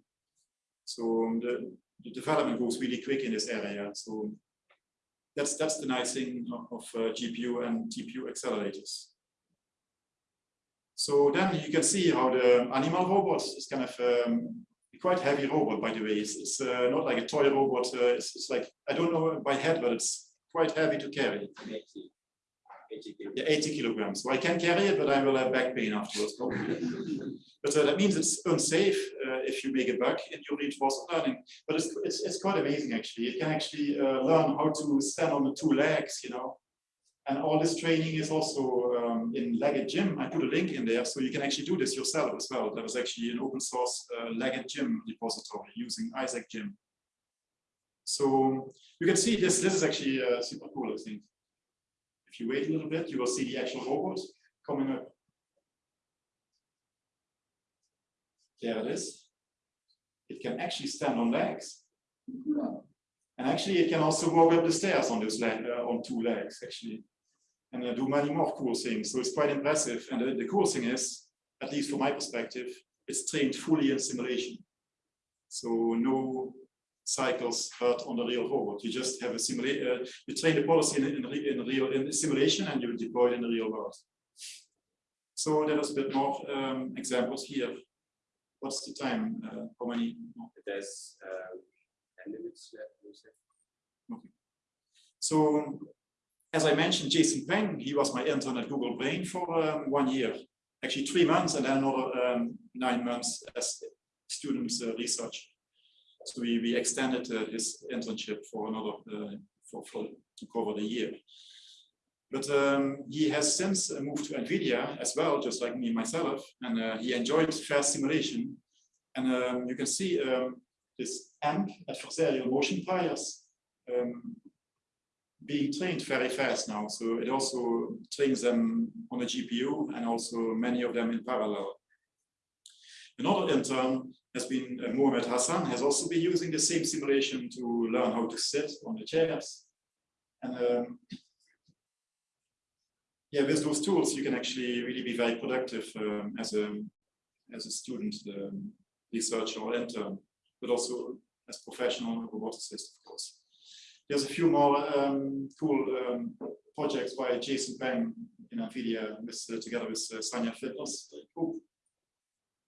So um, the, the development goes really quick in this area. So that's that's the nice thing of, uh, GPU and TPU accelerators. So then you can see how the ANYmal robot is kind of um, quite heavy robot, by the way. It's, it's uh, not like a toy robot. Uh, it's, it's, like, I don't know by head, but it's quite heavy to carry. 80 yeah, 80 kilograms. So I can carry it, but I will have back pain afterwards probably. but uh, that means it's unsafe uh, if you make a bug in your reinforcement learning. But it's, it's, it's quite amazing actually. It can actually uh, learn how to stand on the two legs, you know. And all this training is also um, in Legged Gym. I put a link in there so you can actually do this yourself as well. There was actually an open source uh, Legged Gym repository using Isaac Gym. So you can see this, this is actually uh, super cool, I think. If you wait a little bit, you will see the actual robot coming up. There it is. It can actually stand on legs. And actually, it can also walk up the stairs on those leg, uh, on two legs, actually, and uh, do many more cool things. So it's quite impressive. And the, the cool thing is, at least from my perspective, it's trained fully in simulation. So no cycles hurt on the real robot. You just have a simulate, uh, you train the policy in, in, in real in simulation and you deploy it in the real world. So there is a bit more um, examples here. What's the time? Uh, how many? There's uh, 10 minutes left. Okay. So as I mentioned, Jason Peng, he was my intern at Google Brain for um, one year, actually three months and then another um, nine months as student uh, research. So we, we extended uh, his internship for another, uh, for, for, to cover the year. But um, he has since uh, moved to NVIDIA as well, just like me myself, and uh, he enjoyed fast simulation. And um, you can see um, this AMP, adversarial motion priors, um, being trained very fast now. So it also trains them on a GPU and also many of them in parallel. Another intern has been uh, Mohamed Hassan has also been using the same simulation to learn how to sit on the chairs. And um, yeah, with those tools, you can actually really be very productive um, as a as a student, um, researcher or intern, but also as professional roboticist, of course. There's a few more um, cool um, projects by Jason Peng in NVIDIA with, uh, together with uh, Sanja Fidler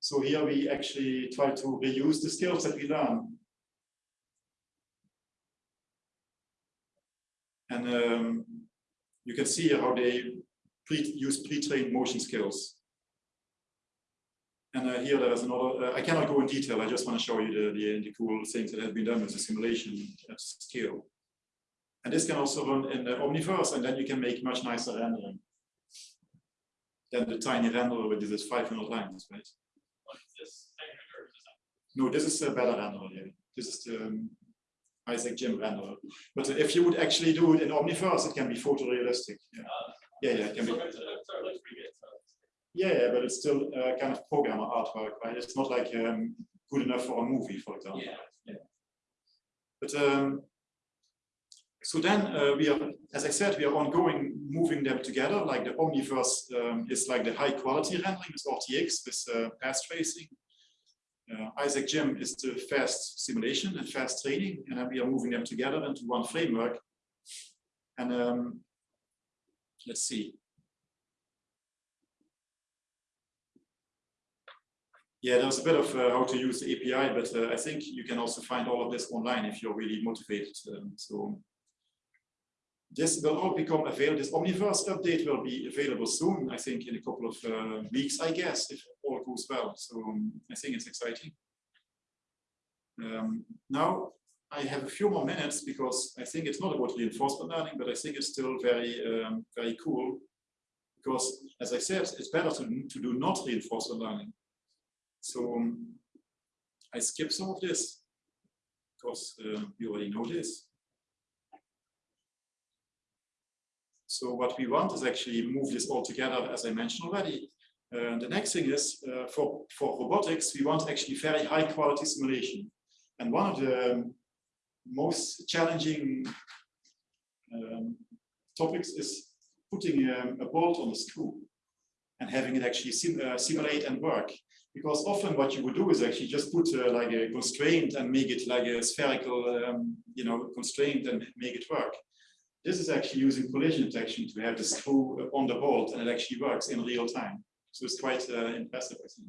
so here we actually try to reuse the skills that we learn. And um, you can see how they pre use pre-trained motion skills. And uh, here there is another, uh, I cannot go in detail, I just want to show you the, the, the, cool things that have been done with the simulation at scale. And this can also run in the Omniverse, and then you can make much nicer rendering than the tiny renderer with this 500 lines, right? No, this is a better renderer here. this is the um, Isaac Gym renderer. But if you would actually do it in Omniverse, it can be photorealistic. Yeah, yeah, yeah it can be. Yeah, yeah, but it's still uh, kind of programmer artwork, right? It's not like um, good enough for a movie, for example. Yeah. yeah. But um, so then uh, we are, as I said, we are ongoing moving them together. Like the Omniverse um, is like the high quality rendering with RTX with uh, path tracing. Uh, Isaac Gym is the fast simulation and fast training, and we are moving them together into one framework. And um, let's see. Yeah, there's a bit of uh, how to use the API, but uh, I think you can also find all of this online if you're really motivated. Um, so this will all become available. This Omniverse update will be available soon, I think in a couple of uh, weeks, I guess, if all goes well. So um, I think it's exciting. Um, now, I have a few more minutes because I think it's not about reinforcement learning, but I think it's still very, um, very cool. Because as I said, it's better to, to do not reinforcement learning. So um, I skip some of this because uh, you already know this. So what we want is actually move this all together, as I mentioned already. Uh, the next thing is uh, for, for robotics, we want actually very high quality simulation. And one of the most challenging um, topics is putting um, a bolt on a screw and having it actually sim uh, simulate and work. Because often what you would do is actually just put uh, like a constraint and make it like a spherical, um, you know, constraint and make it work. This is actually using collision detection to have the screw on the bolt and it actually works in real time. So it's quite uh, impressive, I think.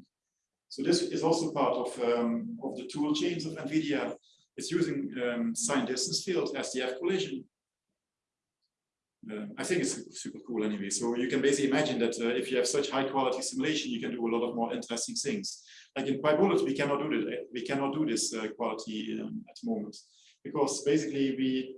So this is also part of, um, of the tool chains of NVIDIA. It's using um, signed distance field, SDF collision. Uh, I think it's super cool anyway. So you can basically imagine that uh, if you have such high quality simulation, you can do a lot of more interesting things. Like in PyBullet, we cannot do that. We cannot do this uh, quality um, at the moment because basically we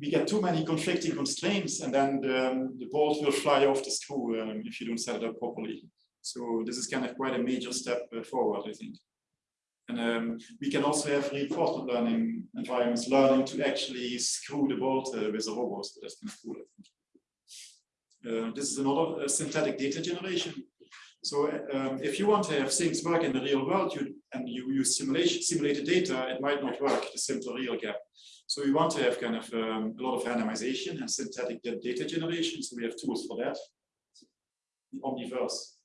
we get too many conflicting constraints and then the, the bolt will fly off the screw um, if you don't set it up properly. So this is kind of quite a major step uh, forward, I think. And um, we can also have reinforcement learning environments learning to actually screw the bolt uh, with a robot. So that's kind of cool, I think. Uh, this is another uh, synthetic data generation. So um, if you want to have things work in the real world you, and you use simulation, simulated data, it might not work, the simple real gap. So we want to have kind of um, a lot of randomization and synthetic data generation. So we have tools for that. The Omniverse.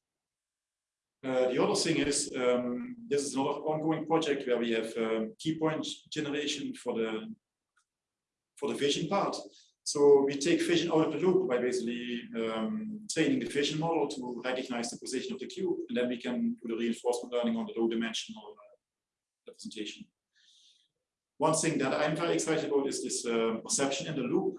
Uh, the other thing is, um, this is another ongoing project where we have um, key point generation for the for the vision part. So we take vision out of the loop by basically um, training the vision model to recognize the position of the cube, and then we can do the reinforcement learning on the low dimensional uh, representation. One thing that I'm very excited about is this uh, perception in the loop,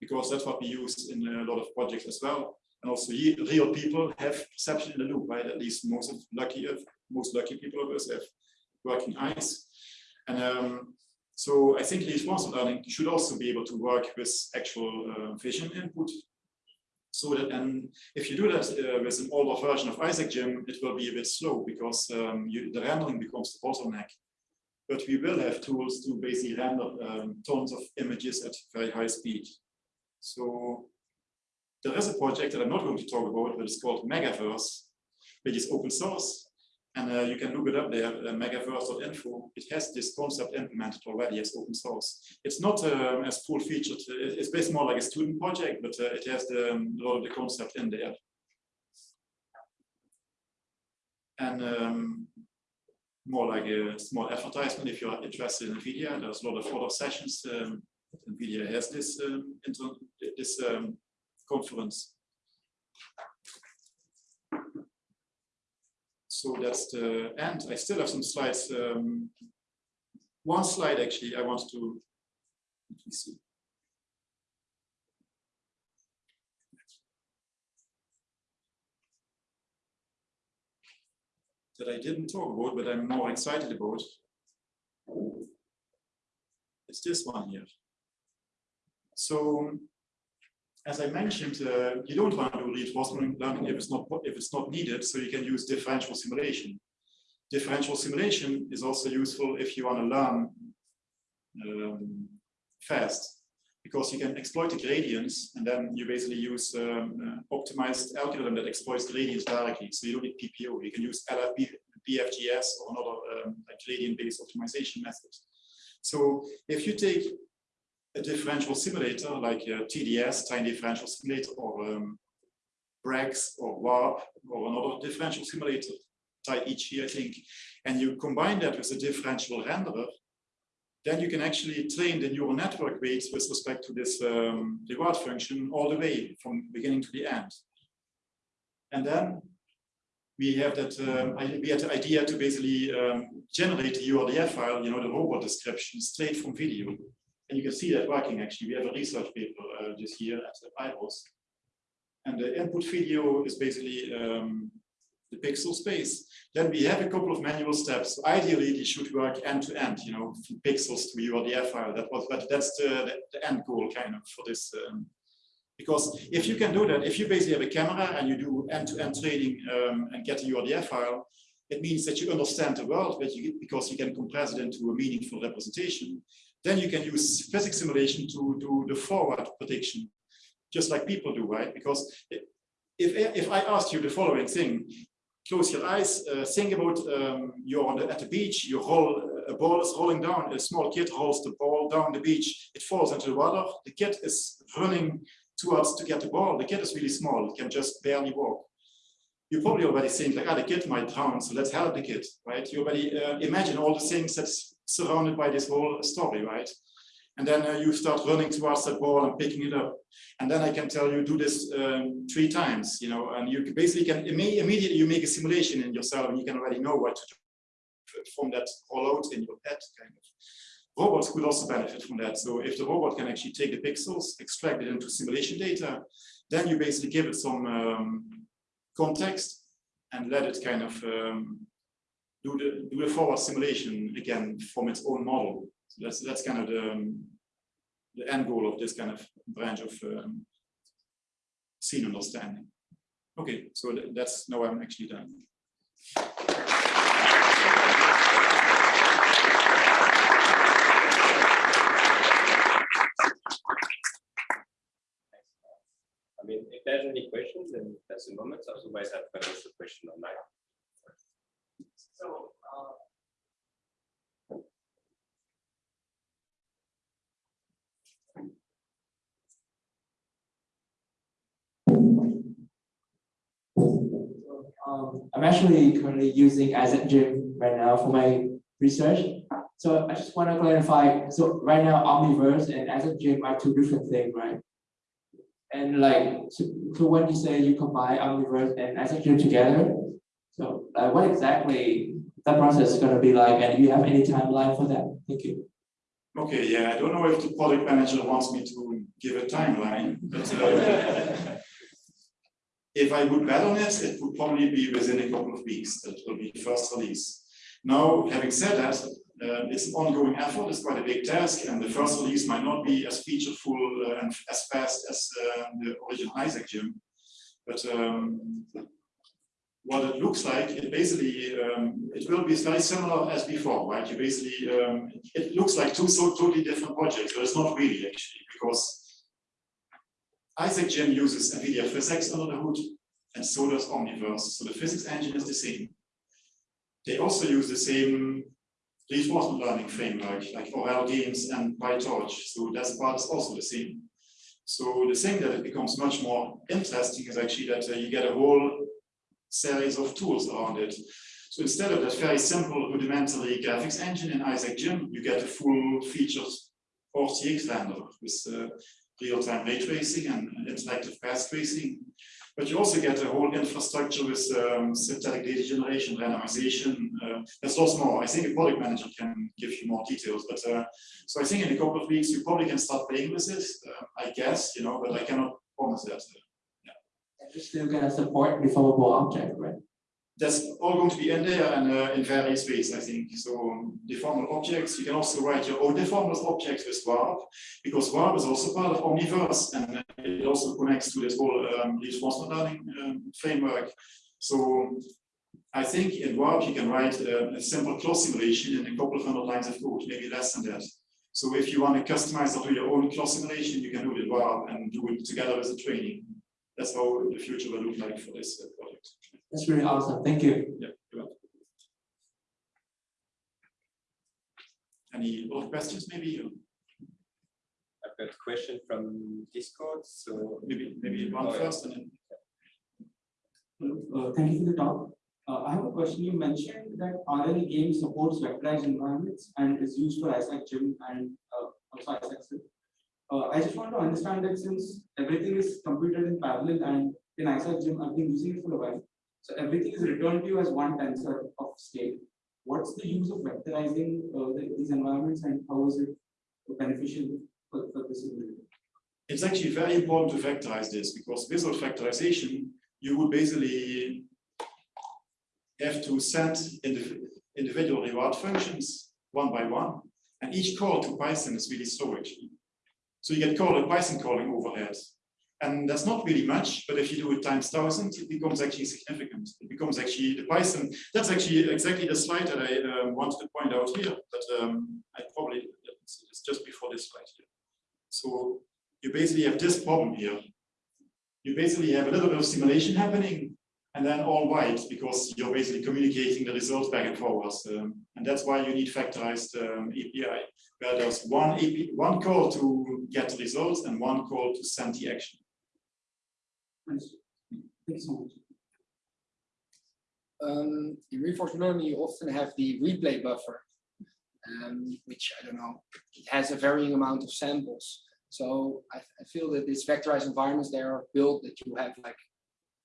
because that's what we use in a lot of projects as well. And also real people have perception in the loop, right? At least most of lucky of most lucky people of us have working eyes. And um, so I think reinforcement learning should also be able to work with actual uh, vision input. So that, and if you do that uh, with an older version of Isaac Gym, it will be a bit slow because um, you, the rendering becomes the bottleneck but we will have tools to basically render um, tons of images at very high speed. So there is a project that I'm not going to talk about, but it's called Megaverse, which is open source. And uh, you can look it up there, uh, megaverse.info. It has this concept implemented already as open source. It's not um, as full featured. It's basically more like a student project, but uh, it has the, um, a lot of the concept in there. And um, more like a small advertisement if you're interested in NVIDIA. There's a lot of other sessions. Um, NVIDIA has this um, this um, conference. So that's the end. I still have some slides. Um, one slide actually I want to let me see. that I didn't talk about, but I'm more excited about. It's this one here. So, as I mentioned, uh, you don't want to do reinforcement learning if it's not if it's not needed. So you can use differential simulation. differential simulation is also useful if you want to learn um, fast because you can exploit the gradients and then you basically use um, uh, optimized algorithm that exploits gradients directly. So you don't need PPO, you can use LFP, BFGS or another um, gradient-based optimization method. So if you take a differential simulator like a TDS, time differential simulator, or um, Brax or WARP or another differential simulator, each I think, and you combine that with a differential renderer, then you can actually train the neural network weights with respect to this um, reward function all the way from beginning to the end. And then we have that um, we had the idea to basically um, generate the URDF file, you know, the robot description straight from video. And you can see that working actually. We have a research paper uh, this year at the IROS. And the input video is basically um, the pixel space. Then we have a couple of manual steps. Ideally, they should work end to end, you know, from pixels to URDF file. That was, but that's the, the, end goal kind of for this. Um, because if you can do that, if you basically have a camera and you do end-to-end -end training um, and get a URDF file, it means that you understand the world but you, because you can compress it into a meaningful representation. Then you can use physics simulation to do the forward prediction, just like people do, right? Because if, if I asked you the following thing, close your eyes, uh, think about um, you're the, at the beach, you roll, a ball is rolling down, a small kid rolls the ball down the beach, it falls into the water, the kid is running towards to get the ball, the kid is really small, can just barely walk. You probably already think like, ah, the kid might drown, so let's help the kid, right? You already uh, imagine all the things that's surrounded by this whole story, right? And then uh, you start running towards that ball and picking it up. And then I can tell you do this um, three times, you know, and you basically can immediately you make a simulation in yourself and you can already know what to do from that all out in your head kind of. Robots could also benefit from that. So if the robot can actually take the pixels, extract it into simulation data, then you basically give it some um, context and let it kind of um, do the do the forward simulation again from its own model. So that's that's kind of the um, the end goal of this kind of branch of um, scene understanding. Okay, so th that's now I'm actually done. I mean, if there's any questions, then that's the moment. Otherwise, I've got a question online. So, uh, um, I'm actually currently using Isaac Gym right now for my research. So I just want to clarify. So right now, Omniverse and Isaac Gym are two different things, right? And like, so, so when you say you combine Omniverse and Isaac Gym together, so uh, what exactly that process is going to be like, and do you have any timeline for that? Thank you. Okay, yeah, I don't know if the product manager wants me to give a timeline, but uh, if I would bet on it, it would probably be within a couple of weeks that will be first release. Now, having said that, uh, it's an ongoing effort, it's quite a big task, and the first release might not be as featureful uh, and as fast as uh, the original Isaac Gym. But um, what it looks like, it basically, um, it will be very similar as before, right? You basically, um, it looks like two so totally different projects, but it's not really actually, because Isaac Gym uses NVIDIA PhysX under the hood, and so does Omniverse. So the physics engine is the same. They also use the same reinforcement learning framework, like Aural Games and PyTorch. So that part is also the same. So the thing that it becomes much more interesting is actually that uh, you get a whole series of tools around it. So instead of that very simple rudimentary graphics engine in Isaac Gym, you get a full featured RTX render with uh, real-time ray tracing and interactive path tracing. But you also get a whole infrastructure with um, synthetic data generation, randomization. Uh, there's lots more. I think a product manager can give you more details. But uh, so I think in a couple of weeks you probably can start playing with it. Uh, I guess, you know, but I cannot promise that. Still gonna support deformable object, right? That's all going to be in there and uh, in various ways, I think. So deformable objects, you can also write your own deformable objects with Warp, because Warp is also part of Omniverse, and it also connects to this whole um, reinforcement learning um, framework. So I think in Warp you can write a, a simple cloth simulation in a couple of hundred lines of code, maybe less than that. So if you want to customize or do your own cloth simulation, you can do it in Warp and do it together with the training. That's how the future will look like for this uh, project. That's really awesome. Thank you. Yeah. you're welcome. Any other questions? Maybe, I've got a question from Discord, so maybe, maybe one Oh, yeah. and then. Uh, Thank you for the talk. Uh, I have a question. You mentioned that RL game supports vectorized environments and is used for Isaac Gym and uh, also Isaac Sim. Uh, I just want to understand that since everything is computed in parallel and in Isaac Gym, I've been using it for a while. So everything is returned to you as one tensor of state. What's the use of vectorizing uh, the- these environments and how is it beneficial for, for this? ability? It's actually very important to vectorize this because visual vectorization, you would basically have to send indiv- individual reward functions one by one. And each call to Python is really actually. So you get call Python calling overhead. And that's not really much, but if you do it times thousand, it becomes actually significant. It becomes actually the Python. That's actually exactly the slide that I um, wanted to point out here, but um, I probably, it's just before this slide here. So you basically have this problem here. You basically have a little bit of simulation happening and then all white because you're basically communicating the results back and forwards. Um, and that's why you need vectorized um, API, where there's one API, one call to get the results and one call to send the action. Understood. Thank you so much. um, in reinforcement learning, you often have the replay buffer, um, which I don't know, it has a varying amount of samples. So I, I feel that these vectorized environments, they are built that you have like a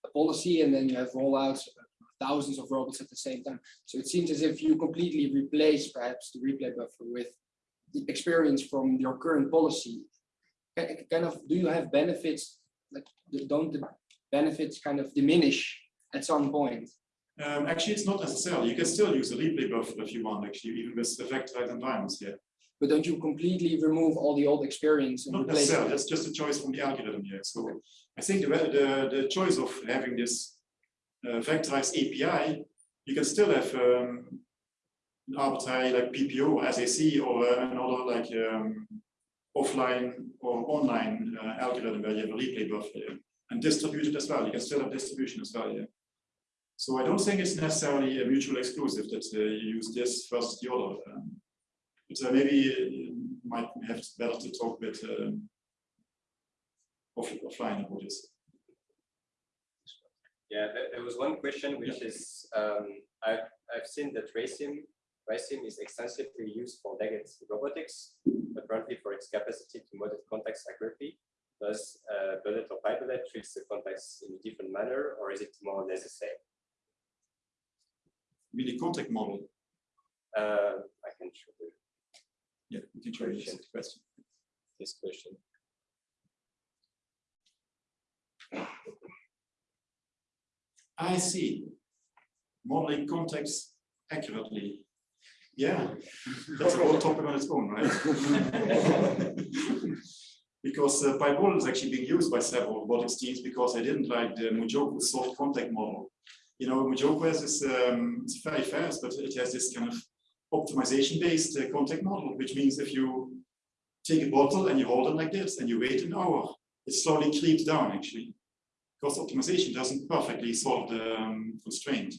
policy and then you have rollouts, thousands of robots at the same time. So it seems as if you completely replace perhaps the replay buffer with the experience from your current policy. Kind of, do you have benefits, like, don't the benefits kind of diminish at some point? Um, actually, it's not necessarily. You can still use a replay buffer if you want, actually, even with the vectorized environments here. But don't you completely remove all the old experience and Not replace necessarily, it? that's just a choice from the algorithm here. So I think the, the, the choice of having this uh, vectorized API, you can still have um, an arbitrary like PPO or SAC or uh, another like um, offline or online uh, algorithm where you have a replay buffer and distributed as well. You can still have distribution as well. Yeah. So I don't think it's necessarily a mutual exclusive that uh, you use this versus the other. Um, but uh, maybe you might have better to talk with um, off, offline about this. Yeah, there, was one question which is, um, I've, I've seen that RaiSim, RaiSim is extensively used for legacy robotics, apparently for its capacity to model context accurately. Does uh, Bullet or PyBullet treats the context in a different manner, or is it more or less the same? With the contact model, Uh, I can show you yeah, we can try this question. this question. I see. Modeling context accurately. Yeah, that's a whole topic on its own, right? Because uh, PyBullet is actually being used by several robotics teams because they didn't like the MuJoCo soft contact model. You know, MuJoCo has this, um, it's very fast, but it has this kind of optimization-based uh, contact model, which means if you take a bottle and you hold it like this and you wait an hour, it slowly creeps down actually. Because optimization doesn't perfectly solve the um, constraint.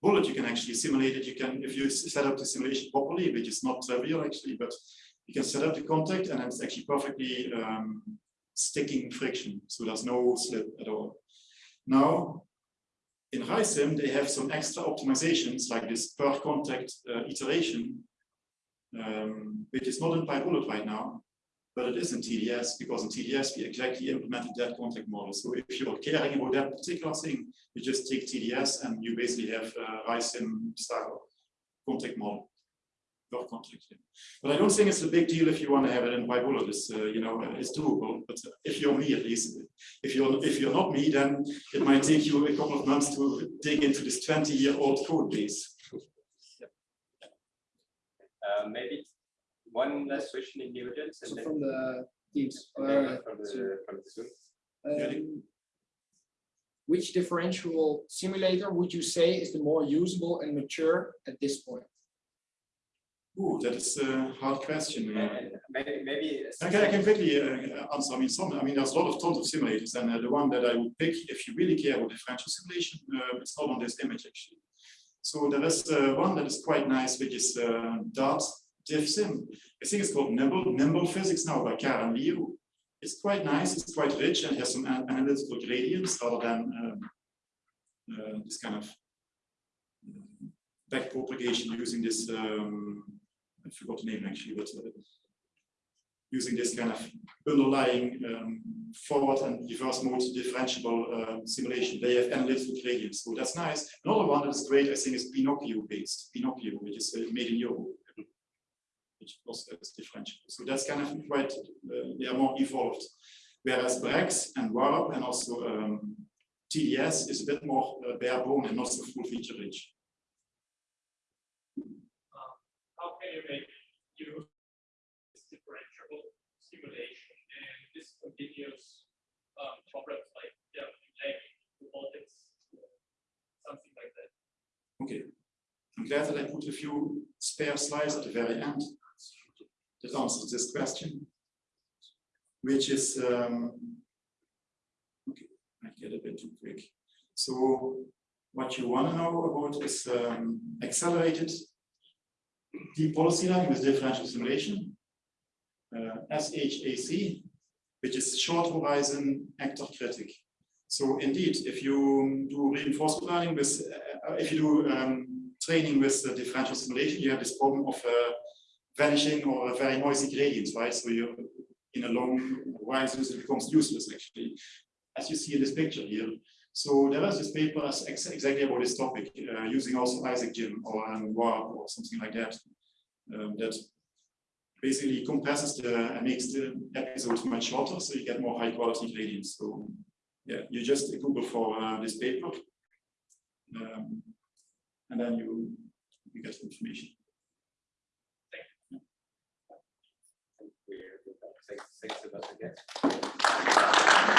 Bullet, you can actually simulate it. You can, if you set up the simulation properly, which is not real actually, but you can set up the contact and it's actually perfectly um, sticking friction. So there's no slip at all. Now, in RaiSim, they have some extra optimizations like this per contact uh, iteration, um, which is not in PyBullet right now, but it is in TDS because in TDS we exactly implemented that contact model. So if you're caring about that particular thing, you just take TDS and you basically have a RaiSim style contact model. Per contact. yeah. But I don't think it's a big deal if you want to have it in PyBullet. It's uh, you know uh, it's doable. But if you're me at least, if you're if you're not me, then it might take you a couple of months to dig into this 20-year-old code base. Uh, maybe one last question in the audience. and So then- from the teams. and then uh, From the, from the Zoom. Um, which differential simulator would you say is the more usable and mature at this point? Ooh, that is a hard question. Uh, maybe, maybe. I can, I can quickly uh, answer. I mean, some. I mean, there's a lot of tons of simulators, and uh, the one that I would pick, if you really care about differential simulation, uh, it's not on this image actually. So there is uh, one that is quite nice, which is uh, Dart DiffSim. I think it's called Nimble Nimble Physics now by Karen Liu. It's quite nice. It's quite rich and has some analytical gradients rather than um, uh, this kind of back propagation using this. Um, I forgot the name actually, but uh, using this kind of underlying um, forward and reverse mode differentiable uh, simulation. They have analytical gradients, so that's nice. Another one that is great, I think, is Pinocchio based. Pinocchio, which is uh, made in Europe, which also is differentiable. So that's kind of quite, uh, they are more evolved. Whereas Brax and Warp and also um, TDS is a bit more uh, bare bone and not so full feature rich. You use this differentiable simulation and discontinuous um, problems like yeah, robotics, something like that? Okay. I'm glad that I put a few spare slides at the very end that answers this question, which is, um, okay, I get a bit too quick. So what you want to know about is um, accelerated deep policy learning with differential simulation, uh, SHAC, which is short horizon actor critic. So indeed, if you do reinforcement learning with, uh, if you do um, training with uh, differential simulation, you have this problem of uh, vanishing or a very noisy gradients, right? So you're in a long horizon, it becomes useless actually, as you see in this picture here. So there was this paper ex exactly about this topic, uh, using also Isaac Gym or um, Warp or something like that, um, that basically compresses the and makes the episodes much shorter, so you get more high quality gradients. So yeah, you just Google for uh, this paper, um, and then you you get information. Thanks, thanks.